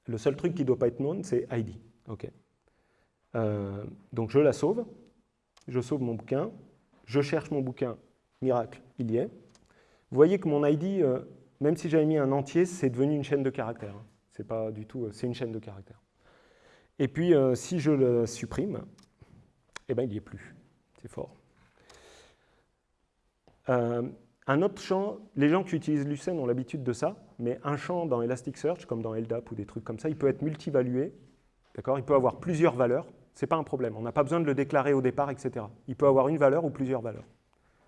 Le seul truc qui ne doit pas être non, c'est ID. Ok? Euh, donc je la sauve, je sauve mon bouquin, je cherche mon bouquin, miracle, il y est. Vous voyez que mon ID, euh, même si j'avais mis un entier, c'est devenu une chaîne de caractères. C'est pas du tout, euh, c'est une chaîne de caractères. Et puis si je le supprime, eh ben il n'y est plus. C'est fort. Un autre champ, les gens qui utilisent Lucene ont l'habitude de ça, mais un champ dans Elasticsearch, comme dans LDAP ou des trucs comme ça, il peut être multivalué, d'accord? Il peut avoir plusieurs valeurs, ce n'est pas un problème, on n'a pas besoin de le déclarer au départ, etc. Il peut avoir une valeur ou plusieurs valeurs.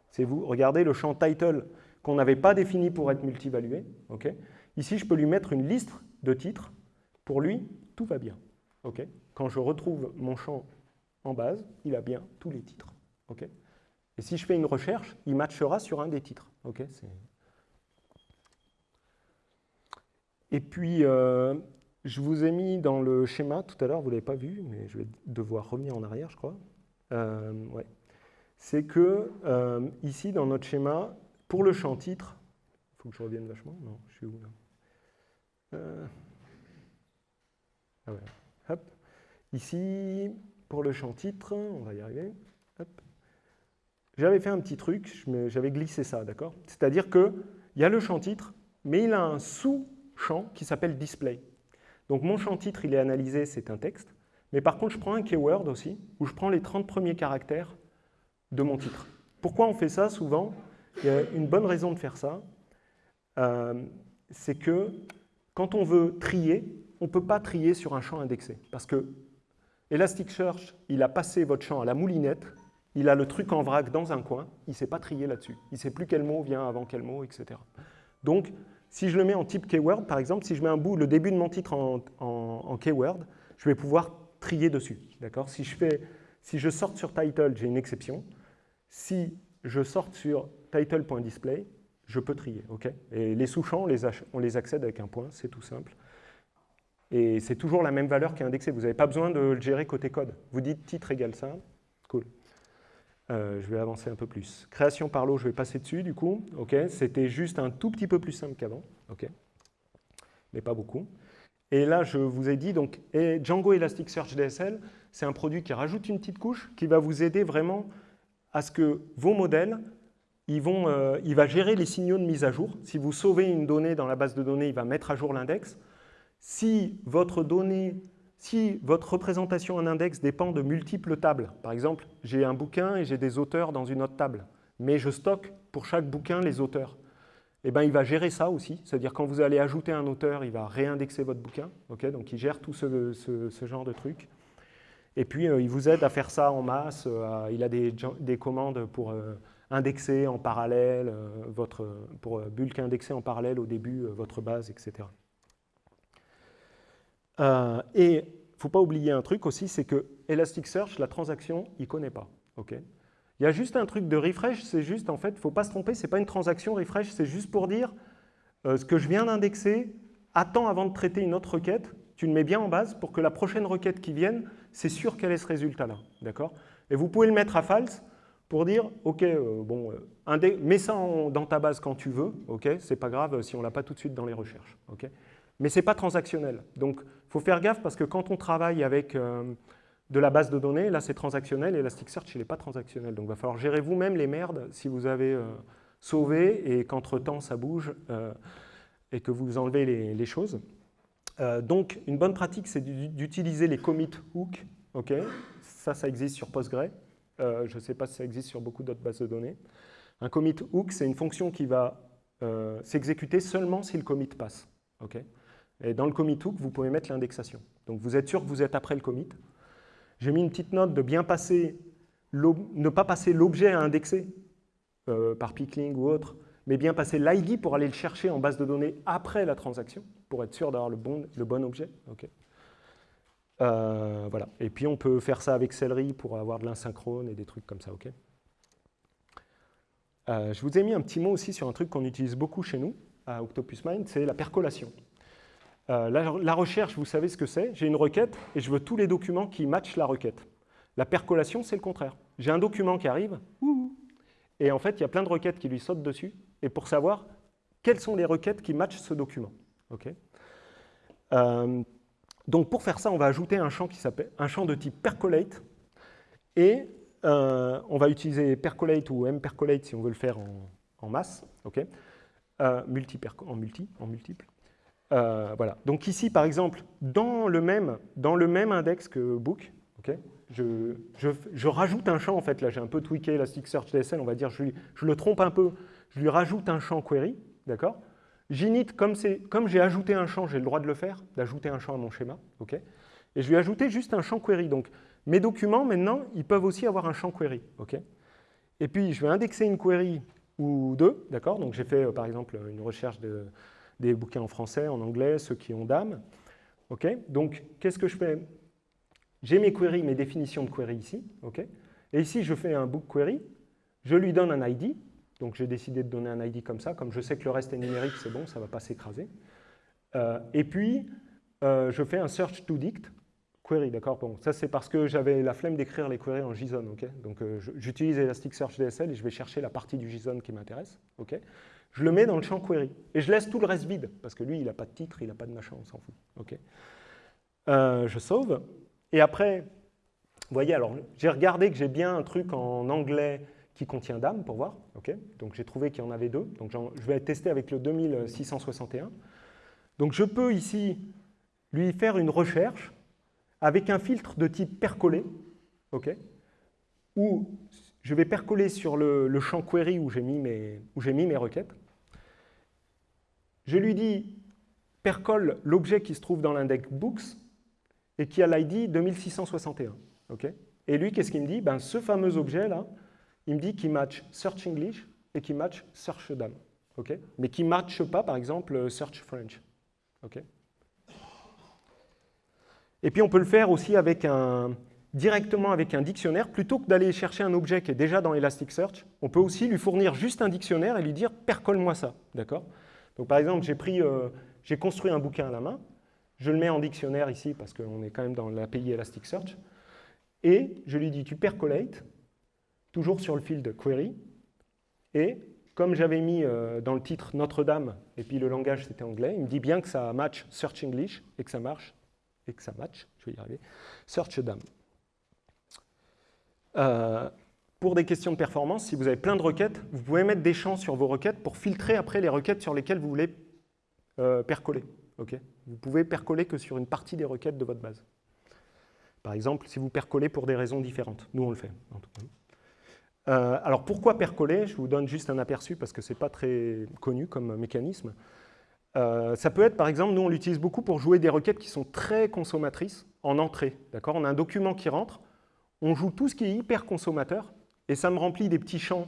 C'est vous, regardez le champ title qu'on n'avait pas défini pour être multivalué, ok? Ici, je peux lui mettre une liste de titres, pour lui, tout va bien, Quand je retrouve mon champ en base, il a bien tous les titres, et si je fais une recherche, il matchera sur un des titres. et puis, euh, je vous ai mis dans le schéma tout à l'heure, vous ne l'avez pas vu, mais je vais devoir revenir en arrière, je crois. Euh, ouais. C'est que euh, ici, dans notre schéma, pour le champ titre, il faut que je revienne vachement. Non, je suis où là? Ah ouais. Ici, pour le champ titre, on va y arriver. J'avais fait un petit truc, j'avais glissé ça, d'accord? C'est-à-dire qu'il y a le champ titre, mais il a un sous-champ qui s'appelle display. Donc mon champ titre, il est analysé, c'est un texte. Mais par contre, je prends un keyword aussi, où je prends les 30 premiers caractères de mon titre. Pourquoi on fait ça? Souvent Il y a une bonne raison de faire ça. Euh, c'est que quand on veut trier, on ne peut pas trier sur un champ indexé. Parce que Elasticsearch, il a passé votre champ à la moulinette, il a le truc en vrac dans un coin, il ne sait pas trier là-dessus. Il ne sait plus quel mot vient avant quel mot, etc. Donc, si je le mets en type keyword, par exemple, si je mets un bout, le début de mon titre en, keyword, je vais pouvoir trier dessus. Si, je si je sorte sur title, j'ai une exception. Si je sorte sur title.display, je peux trier. ok? Et les sous-champs, on les accède avec un point, c'est tout simple. Et c'est toujours la même valeur qui est indexée. Vous n'avez pas besoin de le gérer côté code. Vous dites titre égale ça. Cool. Euh, je vais avancer un peu plus. Création par lot, je vais passer dessus du coup. ok C'était juste un tout petit peu plus simple qu'avant. ok Mais pas beaucoup. Et là, je vous ai dit, donc, Django Elasticsearch DSL, c'est un produit qui rajoute une petite couche qui va vous aider vraiment à ce que vos modèles, ils vont, euh, il va gérer les signaux de mise à jour. Si vous sauvez une donnée dans la base de données, il va mettre à jour l'index. Si votre donnée si votre représentation en index dépend de multiples tables, par exemple, j'ai un bouquin et j'ai des auteurs dans une autre table, mais je stocke pour chaque bouquin les auteurs, eh ben, il va gérer ça aussi. C'est-à-dire quand vous allez ajouter un auteur, il va réindexer votre bouquin. donc il gère tout ce, genre de trucs. Et puis, euh, il vous aide à faire ça en masse. Euh, il a des, commandes pour euh, indexer en parallèle, votre, pour bulk indexer en parallèle au début votre base, etc. Euh, et il ne faut pas oublier un truc aussi, c'est que Elasticsearch, la transaction, il ne connaît pas. ok? Il y a juste un truc de refresh, c'est juste, en fait, il ne faut pas se tromper, ce n'est pas une transaction refresh, c'est juste pour dire euh, ce que je viens d'indexer, attends avant de traiter une autre requête, tu le mets bien en base pour que la prochaine requête qui vienne, c'est sûr qu'elle ait ce résultat-là. D'accord? Et vous pouvez le mettre à false pour dire, OK, euh, bon, mets ça dans ta base quand tu veux, OK? C'est pas grave si on ne l'a pas tout de suite dans les recherches. OK? Mais ce n'est pas transactionnel. Donc, il faut faire gaffe parce que quand on travaille avec euh, de la base de données, là c'est transactionnel, Elasticsearch il n'est pas transactionnel. Donc, il va falloir gérer vous-même les merdes si vous avez euh, sauvé et qu'entre-temps ça bouge euh, et que vous enlevez les, choses. donc, une bonne pratique, c'est d'utiliser les commit hook. ok? Ça, ça existe sur Postgre. je ne sais pas si ça existe sur beaucoup d'autres bases de données. Un commit hook, c'est une fonction qui va s'exécuter seulement si le commit passe. Et dans le commit hook, vous pouvez mettre l'indexation. Donc vous êtes sûr que vous êtes après le commit. J'ai mis une petite note de bien passer, ne pas passer l'objet à indexer euh, par pickling ou autre, mais bien passer l'ID pour aller le chercher en base de données après la transaction, pour être sûr d'avoir le bon, le bon objet. Euh, voilà. Et puis on peut faire ça avec Celery pour avoir de l'insynchrone et des trucs comme ça. euh, je vous ai mis un petit mot aussi sur un truc qu'on utilise beaucoup chez nous, à Octopus Mind, c'est la percolation. Euh, la, recherche, vous savez ce que c'est? J'ai une requête et je veux tous les documents qui matchent la requête. La percolation, c'est le contraire. J'ai un document qui arrive, et en fait, il y a plein de requêtes qui lui sautent dessus, et pour savoir quelles sont les requêtes qui matchent ce document. Euh, donc pour faire ça, on va ajouter un champ, qui un champ de type percolate, et euh, on va utiliser percolate ou mpercolate si on veut le faire en, masse, en multi, en multiple. Euh, voilà. Donc ici, par exemple, dans le même, dans le même index que book, je, je, rajoute un champ, en fait, là j'ai un peu tweaké Elasticsearch DSL, on va dire, je, je, le trompe un peu, je lui rajoute un champ query, d'accord J'init, comme, comme j'ai ajouté un champ, j'ai le droit de le faire, d'ajouter un champ à mon schéma, ok Et je lui ai ajouté juste un champ query. Donc mes documents, maintenant, ils peuvent aussi avoir un champ query, ok Et puis je vais indexer une query ou deux, d'accord Donc j'ai fait, euh, par exemple, une recherche de des bouquins en français, en anglais, ceux qui ont d'âme. ok Donc, qu'est-ce que je fais? J'ai mes queries, mes définitions de query ici. ok? Et ici, je fais un book query. Je lui donne un ID. Donc, j'ai décidé de donner un ID comme ça. Comme je sais que le reste est numérique, c'est bon, ça ne va pas s'écraser. Euh, et puis, euh, je fais un search to dict query, d'accord? Bon, ça c'est parce que j'avais la flemme d'écrire les queries en JSON, ok? Donc euh, j'utilise Elasticsearch DSL et je vais chercher la partie du JSON qui m'intéresse, ok? Je le mets dans le champ query. Et je laisse tout le reste vide, parce que lui, il n'a pas de titre, il n'a pas de machin, on s'en fout. Euh, je sauve. Et après, vous voyez, alors j'ai regardé que j'ai bien un truc en anglais qui contient dame pour voir. Donc j'ai trouvé qu'il y en avait deux. Donc je vais tester avec le 2661. Donc je peux ici lui faire une recherche avec un filtre de type percolé, ok où je vais percoler sur le, le champ query où j'ai mis, mis, mes requêtes. Je lui dis percole l'objet qui se trouve dans l'index books et qui a l'ID 2661. et lui, qu'est-ce qu'il me dit? Ben, Ce fameux objet-là, il me dit qu'il match search English et qu'il match search dame. mais qui ne matche pas, par exemple, Search French. et puis on peut le faire aussi directement avec un dictionnaire, plutôt que d'aller chercher un objet qui est déjà dans Elasticsearch, on peut aussi lui fournir juste un dictionnaire et lui dire « percole-moi ça ». D'accord? Donc par exemple, euh, j'ai construit un bouquin à la main, je le mets en dictionnaire ici parce qu'on est quand même dans l'API Elasticsearch, et je lui dis « tu percolate », toujours sur le field query, et comme j'avais mis euh, dans le titre Notre-Dame, et puis le langage c'était anglais, il me dit bien que ça match Search English et que ça marche, et que ça match, je vais y arriver, Search Dame. Euh, pour des questions de performance, si vous avez plein de requêtes, vous pouvez mettre des champs sur vos requêtes pour filtrer après les requêtes sur lesquelles vous voulez euh, percoler. vous pouvez percoler que sur une partie des requêtes de votre base. Par exemple, si vous percolez pour des raisons différentes. Nous, on le fait. Euh, alors, pourquoi percoler? Je vous donne juste un aperçu parce que ce n'est pas très connu comme mécanisme. ça peut être, par exemple, nous, on l'utilise beaucoup pour jouer des requêtes qui sont très consommatrices en entrée. On a un document qui rentre, on joue tout ce qui est hyper consommateur, et ça me remplit des petits champs,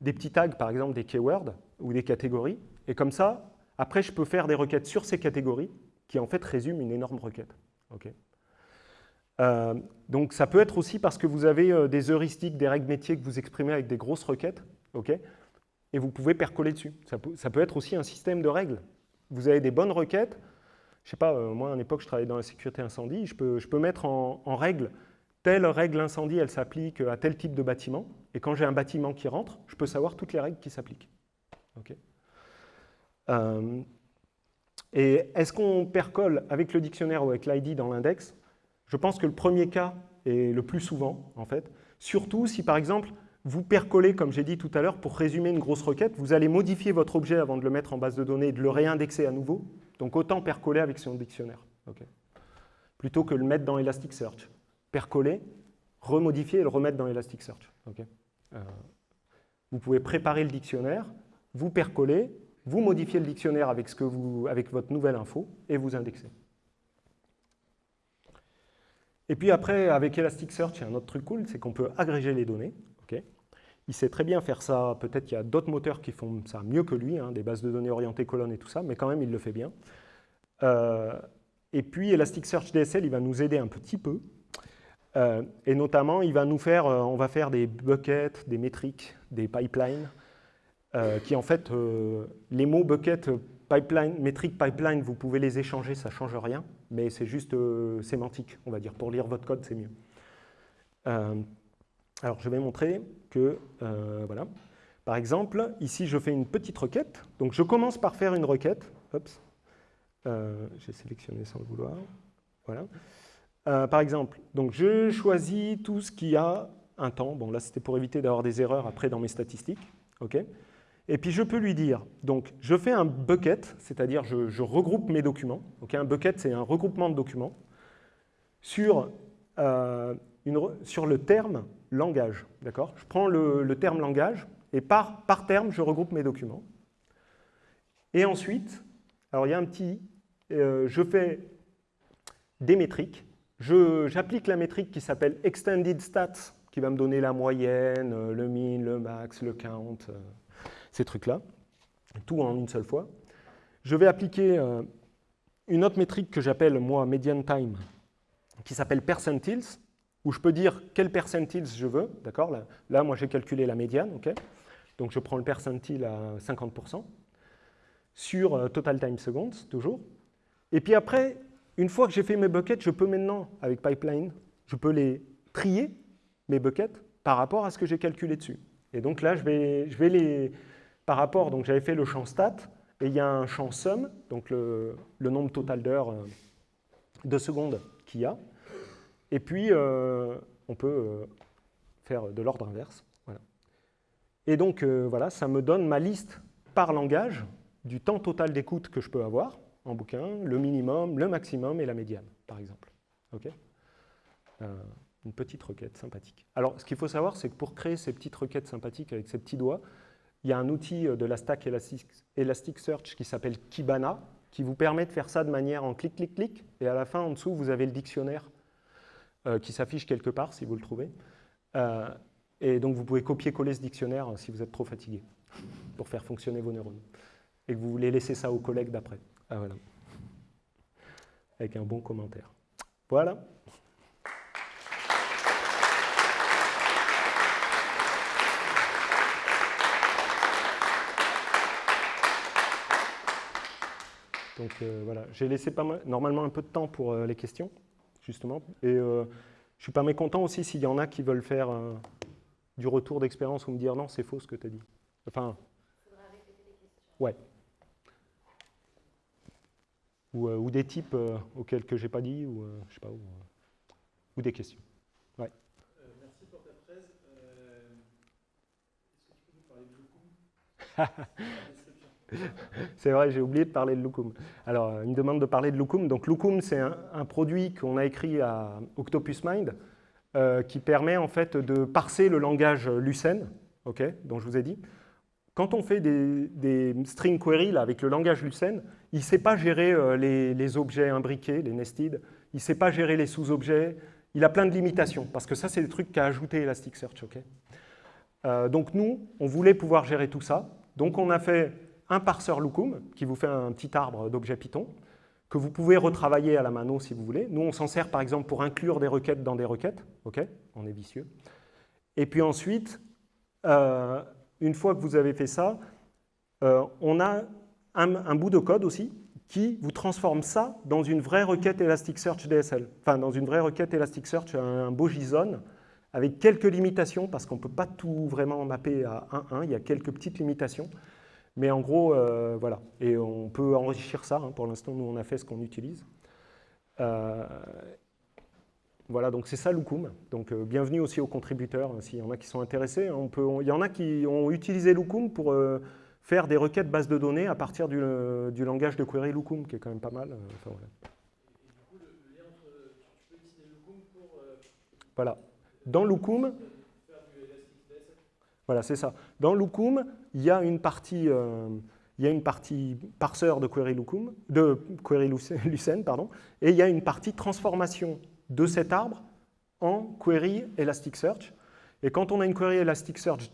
des petits tags, par exemple des keywords ou des catégories, et comme ça, après, je peux faire des requêtes sur ces catégories qui, en fait, résument une énorme requête. Euh, donc, ça peut être aussi parce que vous avez euh, des heuristiques, des règles métiers que vous exprimez avec des grosses requêtes, et vous pouvez percoler dessus. Ça peut, être aussi un système de règles. Vous avez des bonnes requêtes. Je sais pas, euh, moi, à une époque, je travaillais dans la sécurité incendie. Je peux, je peux mettre en règle telle règle incendie, elle s'applique à tel type de bâtiment. Et quand j'ai un bâtiment qui rentre, je peux savoir toutes les règles qui s'appliquent. Euh, et est-ce qu'on percole avec le dictionnaire ou avec l'ID dans l'index? Je pense que le premier cas est le plus souvent, en fait. Surtout si, par exemple, vous percolez, comme j'ai dit tout à l'heure, pour résumer une grosse requête, vous allez modifier votre objet avant de le mettre en base de données et de le réindexer à nouveau. Donc autant percoler avec son dictionnaire, plutôt que le mettre dans Elasticsearch percoler, remodifier et le remettre dans Elasticsearch. Euh, vous pouvez préparer le dictionnaire, vous percoler, vous modifiez le dictionnaire avec, votre nouvelle info et vous indexez. Et puis après, avec Elasticsearch, il y a un autre truc cool, c'est qu'on peut agréger les données. Il sait très bien faire ça, peut-être qu'il y a d'autres moteurs qui font ça mieux que lui, hein, des bases de données orientées colonnes et tout ça, mais quand même, il le fait bien. Euh, et puis Elasticsearch DSL, il va nous aider un petit peu, euh, et notamment, il va nous faire, euh, on va faire des buckets, des métriques, des pipelines, euh, qui en fait, les mots bucket, pipeline, métrique, pipeline, vous pouvez les échanger, ça ne change rien, mais c'est juste sémantique, on va dire. Pour lire votre code, c'est mieux. alors, je vais montrer que, voilà. Par exemple, ici, je fais une petite requête. Donc, je commence par faire une requête. J'ai sélectionné sans le vouloir. Voilà. Euh, par exemple, donc je choisis tout ce qui a un temps. Bon, là, c'était pour éviter d'avoir des erreurs après dans mes statistiques. et puis, je peux lui dire, donc, je fais un bucket, c'est-à-dire je, regroupe mes documents. un bucket, c'est un regroupement de documents sur, euh, le terme langage. Je prends le, terme langage et par, par terme, je regroupe mes documents. Et ensuite, alors il y a un petit, euh, je fais des métriques J'applique la métrique qui s'appelle Extended Stats, qui va me donner la moyenne, euh, le min, le max, le count, euh, ces trucs-là, tout en une seule fois. Je vais appliquer euh, une autre métrique que j'appelle, moi, median time, qui s'appelle percentiles, où je peux dire quel percentiles je veux, d'accord? Là, moi, j'ai calculé la médiane, Donc, je prends le percentile à 50%, sur total time seconds, toujours. Et puis après, une fois que j'ai fait mes buckets, je peux maintenant, avec Pipeline, je peux les trier, mes buckets, par rapport à ce que j'ai calculé dessus. Et donc là, je vais, les... Par rapport, donc j'avais fait le champ stat, et il y a un champ sum, donc le, nombre total d'heures euh, de secondes qu'il y a. Et puis, euh, on peut euh, faire de l'ordre inverse. Et donc, voilà, ça me donne ma liste par langage du temps total d'écoute que je peux avoir en bouquin, le minimum, le maximum et la médiane, par exemple. Euh, une petite requête sympathique. Alors, ce qu'il faut savoir, c'est que pour créer ces petites requêtes sympathiques avec ces petits doigts, il y a un outil de la stack Elasticsearch qui s'appelle Kibana, qui vous permet de faire ça de manière en clic, clic, clic, et à la fin, en dessous, vous avez le dictionnaire euh, qui s'affiche quelque part, si vous le trouvez. Euh, Et donc vous pouvez copier-coller ce dictionnaire si vous êtes trop fatigué pour faire fonctionner vos neurones. Et que vous voulez laisser ça aux collègues d'après. Ah voilà. Avec un bon commentaire. Voilà. Donc euh, voilà, j'ai laissé pas mal, normalement un peu de temps pour euh, les questions, justement. Et euh, je suis pas mécontent aussi s'il y en a qui veulent faire du retour d'expérience ou me dire non, c'est faux ce que tu as dit. Enfin. Ouais. Ou, ou, des types auxquels que j'ai pas dit, ou je sais pas, ou, ou des questions. Ouais. merci pour ta presse. Est-ce que tu peux nous parler de c'est vrai, j'ai oublié de parler de Lukum. Alors, une demande de parler de Lukum. Donc, Lukum, c'est un, produit qu'on a écrit à Octopus Mind euh, qui permet en fait de parser le langage Lucene, ok, dont je vous ai dit. Quand on fait des, string queries là, avec le langage Lucene, il ne sait pas gérer euh, les, objets imbriqués, les nested, il ne sait pas gérer les sous-objets, il a plein de limitations, parce que ça, c'est des trucs qu'a ajouté Elasticsearch. ok? Euh, donc nous, on voulait pouvoir gérer tout ça. Donc on a fait un parseur Lookum, qui vous fait un petit arbre d'objets Python, que vous pouvez retravailler à la mano si vous voulez. Nous, on s'en sert par exemple pour inclure des requêtes dans des requêtes. OK? On est vicieux. Et puis ensuite, euh, une fois que vous avez fait ça, on a un, bout de code aussi qui vous transforme ça dans une vraie requête Elasticsearch DSL. Enfin, dans une vraie requête Elasticsearch, un, beau JSON, avec quelques limitations, parce qu'on ne peut pas tout vraiment mapper à 1-1, il y a quelques petites limitations. Mais en gros, euh, voilà. Et on peut enrichir ça. Hein. Pour l'instant, nous, on a fait ce qu'on utilise. Euh, voilà, donc c'est ça Lukum. Donc euh, bienvenue aussi aux contributeurs, hein, s'il y en a qui sont intéressés. Hein. Il y en a qui ont utilisé Lukum pour faire des requêtes bases de données à partir du, langage de query Lukum, qui est quand même pas mal. Enfin, voilà. Voilà. Dans Lukum, voilà, c'est ça. Dans Lookum, il y a une partie, euh, il y a une partie parseur de query Lookum, de query Lucene, pardon, et il y a une partie transformation de cet arbre en query Elasticsearch. Et quand on a une query Elasticsearch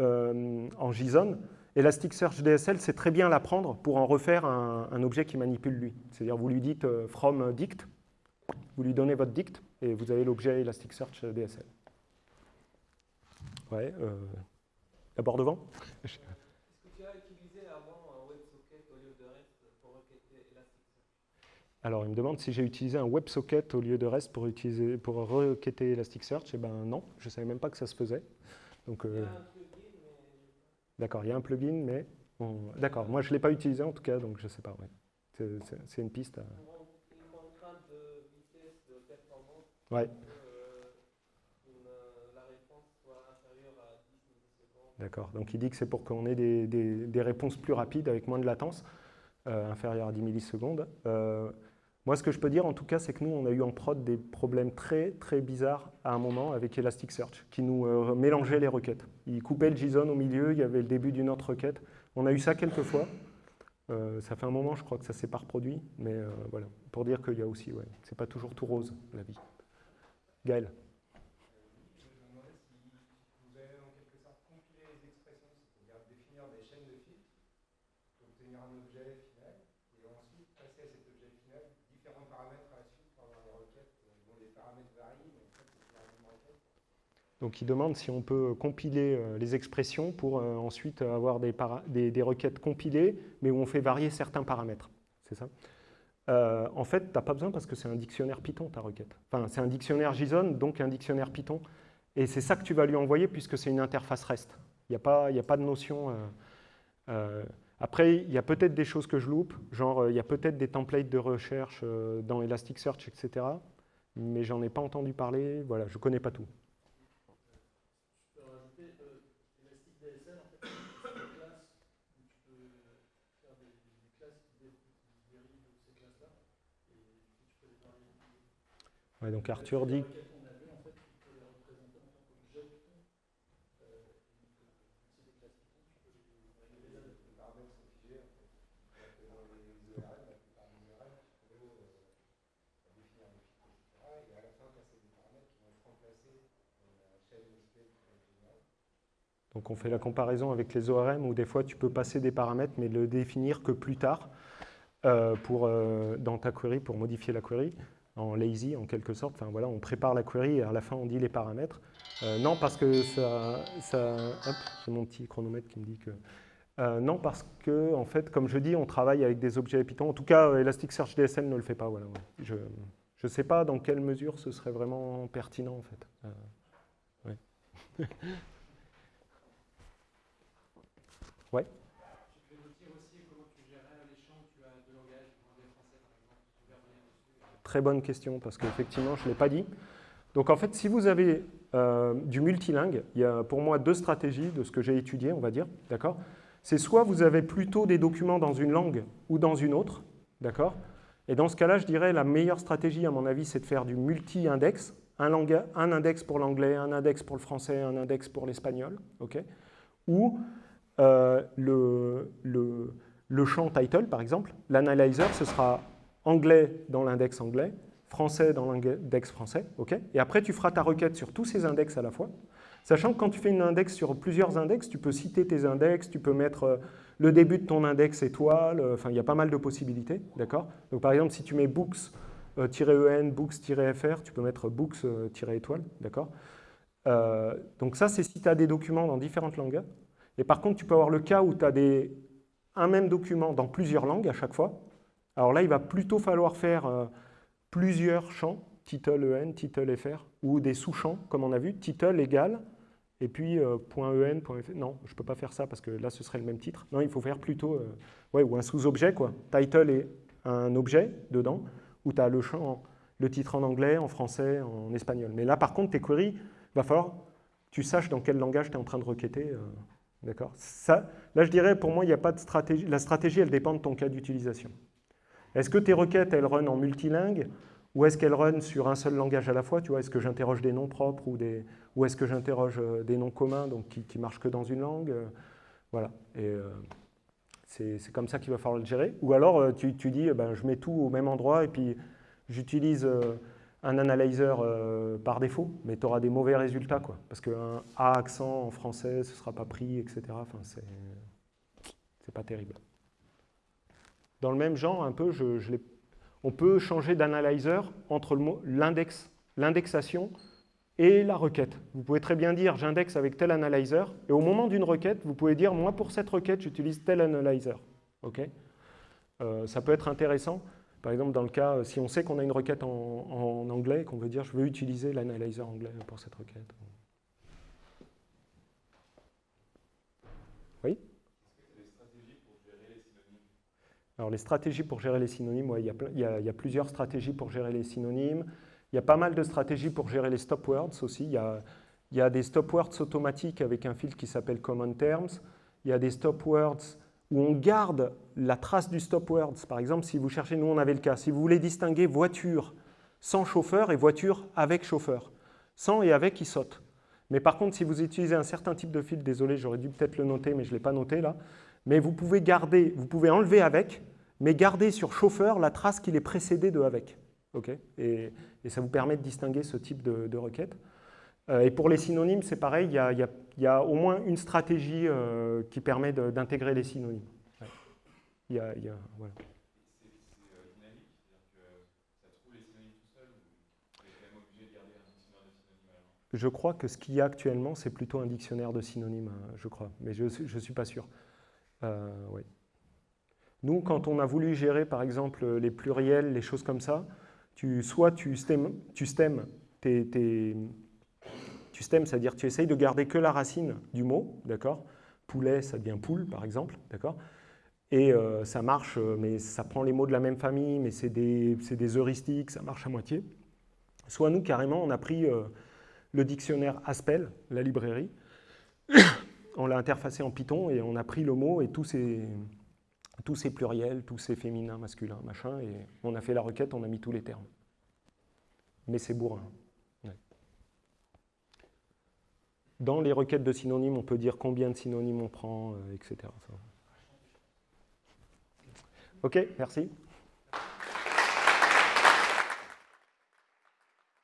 euh, en JSON, Elasticsearch DSL sait très bien l'apprendre pour en refaire un, objet qui manipule lui. C'est-à-dire vous lui dites euh, from dict, vous lui donnez votre dict, et vous avez l'objet Elasticsearch DSL. Ouais, euh, d'abord devant? Est-ce que tu as utilisé avant un WebSocket au lieu de REST pour requêter Elasticsearch? Alors, il me demande si j'ai utilisé un WebSocket au lieu de REST pour, utiliser, pour requêter Elasticsearch. Eh ben non, je ne savais même pas que ça se faisait. Donc, euh. D'accord, il y a un plugin, mais... D'accord, moi je ne l'ai pas utilisé en tout cas, donc je ne sais pas. Ouais. C'est une piste. À... Une contrainte de vitesse, de performance. Ouais. D'accord. Donc il dit que c'est pour qu'on ait des, réponses plus rapides avec moins de latence, euh, inférieure à 10 millisecondes. Euh, moi, ce que je peux dire, en tout cas, c'est que nous, on a eu en prod des problèmes très, très bizarres à un moment avec Elasticsearch, qui nous euh, mélangeait les requêtes. Il coupait le JSON au milieu, il y avait le début d'une autre requête. On a eu ça quelques fois. ça fait un moment, je crois que ça s'est pas reproduit, mais voilà, pour dire qu'il y a aussi, ouais, c'est pas toujours tout rose, la vie. Gaël Donc il demande si on peut compiler euh, les expressions pour euh, ensuite avoir des, requêtes compilées, mais où on fait varier certains paramètres. C'est ça? Euh, En fait, tu n'as pas besoin parce que c'est un dictionnaire Python, ta requête. Enfin, c'est un dictionnaire JSON, donc un dictionnaire Python. Et c'est ça que tu vas lui envoyer puisque c'est une interface REST. Il n'y a, pas, a pas de notion... après, il y a peut-être des choses que je loupe, genre il y a peut-être des templates de recherche dans Elasticsearch, etc. Mais j'en ai pas entendu parler, voilà, je ne connais pas tout. Donc Arthur dit... Donc on fait la comparaison avec les ORM où des fois tu peux passer des paramètres mais le définir que plus tard euh, euh, dans ta query pour modifier la query en lazy en quelque sorte. Enfin voilà, on prépare la query et à la fin on dit les paramètres. Euh, non parce que ça, ça hop, j'ai mon petit chronomètre qui me dit que non parce que en fait comme je dis on travaille avec des objets Python. En tout cas Elasticsearch DSL ne le fait pas. Voilà, Je ne sais pas dans quelle mesure ce serait vraiment pertinent en fait. ouais. Ouais. Tu peux nous dire aussi comment tu gérais les champs tu as deux langages, anglais français par exemple Très bonne question parce qu'effectivement je ne l'ai pas dit. Donc en fait, si vous avez euh, du multilingue, il y a pour moi deux stratégies de ce que j'ai étudié, on va dire, d'accord? C'est soit vous avez plutôt des documents dans une langue ou dans une autre, d'accord? Et dans ce cas-là, je dirais la meilleure stratégie, à mon avis, c'est de faire du multi-index, un, un index pour l'anglais, un index pour le français, un index pour l'espagnol, ok? Ou euh, le, le, champ title, par exemple, l'analyzer, ce sera anglais dans l'index anglais, français dans l'index français, ok? Et après tu feras ta requête sur tous ces index à la fois, sachant que quand tu fais une index sur plusieurs index, tu peux citer tes index, tu peux mettre euh, le début de ton index étoile, euh, enfin il y a pas mal de possibilités, d'accord? Donc par exemple, si tu mets books-en, books-fr, tu peux mettre books-étoile, d'accord? Donc ça, c'est si tu as des documents dans différentes langues, et par contre, tu peux avoir le cas où tu as des, un même document dans plusieurs langues à chaque fois. Alors là, il va plutôt falloir faire euh, plusieurs champs, title en, title fr, ou des sous-champs, comme on a vu, title égal, et puis euh, .en, .fr. Non, je ne peux pas faire ça parce que là, ce serait le même titre. Non, il faut faire plutôt, euh, ou un sous-objet, quoi. Title est un objet dedans, où tu as le champ, le titre en anglais, en français, en espagnol. Mais là, par contre, tes queries, il va falloir tu saches dans quel langage tu es en train de requêter. D'accord? Là, je dirais, pour moi, il n'y a pas de stratégie. La stratégie, elle dépend de ton cas d'utilisation. Est-ce que tes requêtes, elles run en multilingue ou est-ce qu'elles run sur un seul langage à la fois est-ce que j'interroge des noms propres ou, des, ou est-ce que j'interroge euh, des noms communs donc qui, ne marchent que dans une langue? Voilà. Et euh, c'est comme ça qu'il va falloir le gérer. Ou alors, euh, tu, tu dis, ben, je mets tout au même endroit et puis j'utilise un analyzer par défaut, mais tu auras des mauvais résultats, quoi, parce qu'un A accent en français, ce ne sera pas pris, etc. Enfin, c'est pas terrible. Dans le même genre, un peu, on peut changer d'analyzer entre l'index, l'indexation et la requête. Vous pouvez très bien dire j'indexe avec tel analyzer, et au moment d'une requête, vous pouvez dire moi pour cette requête, j'utilise tel analyzer. Ok? Euh, ça peut être intéressant. Par exemple, dans le cas, si on sait qu'on a une requête en, anglais, qu'on veut dire je veux utiliser l'analyzer anglais pour cette requête. Oui Alors les stratégies pour gérer les synonymes, il, y a, plusieurs stratégies pour gérer les synonymes. Il y a pas mal de stratégies pour gérer les stop words aussi. Il y a, des stop words automatiques avec un filtre qui s'appelle Common Terms. Il y a des stop words où on garde la trace du stop words. Par exemple, si vous cherchez, nous on avait le cas, si vous voulez distinguer voiture sans chauffeur et voiture avec chauffeur. Sans et avec, ils sautent. Mais par contre, si vous utilisez un certain type de fil, désolé, j'aurais dû peut-être le noter, mais je ne l'ai pas noté là, mais vous pouvez garder, vous pouvez enlever avec, mais garder sur chauffeur la trace qu'il est précédé de avec. et, ça vous permet de distinguer ce type de requête. Euh, et pour les synonymes, c'est pareil, il y, a, au moins une stratégie euh, qui permet d'intégrer les synonymes. Il y a, voilà. Je crois que ce qu'il y a actuellement, c'est plutôt un dictionnaire de synonymes, hein, je crois, mais je ne suis pas sûr. Euh, Nous, quand on a voulu gérer, par exemple, les pluriels, les choses comme ça, tu, soit tu stem, tu tu c'est-à-dire tu essayes de garder que la racine du mot, d'accord? Poulet, ça devient poule, par exemple, d'accord? Et euh, ça marche, euh, mais ça prend les mots de la même famille, mais c'est des, des, heuristiques, ça marche à moitié. Soit nous, carrément, on a pris euh, le dictionnaire Aspel, la librairie, on l'a interfacé en Python et on a pris le mot et tous ces, tous ces pluriels, tous ces féminins, masculins, machin, et on a fait la requête, on a mis tous les termes. Mais c'est bourrin. Dans les requêtes de synonymes, on peut dire combien de synonymes on prend, euh, etc. Ok, merci.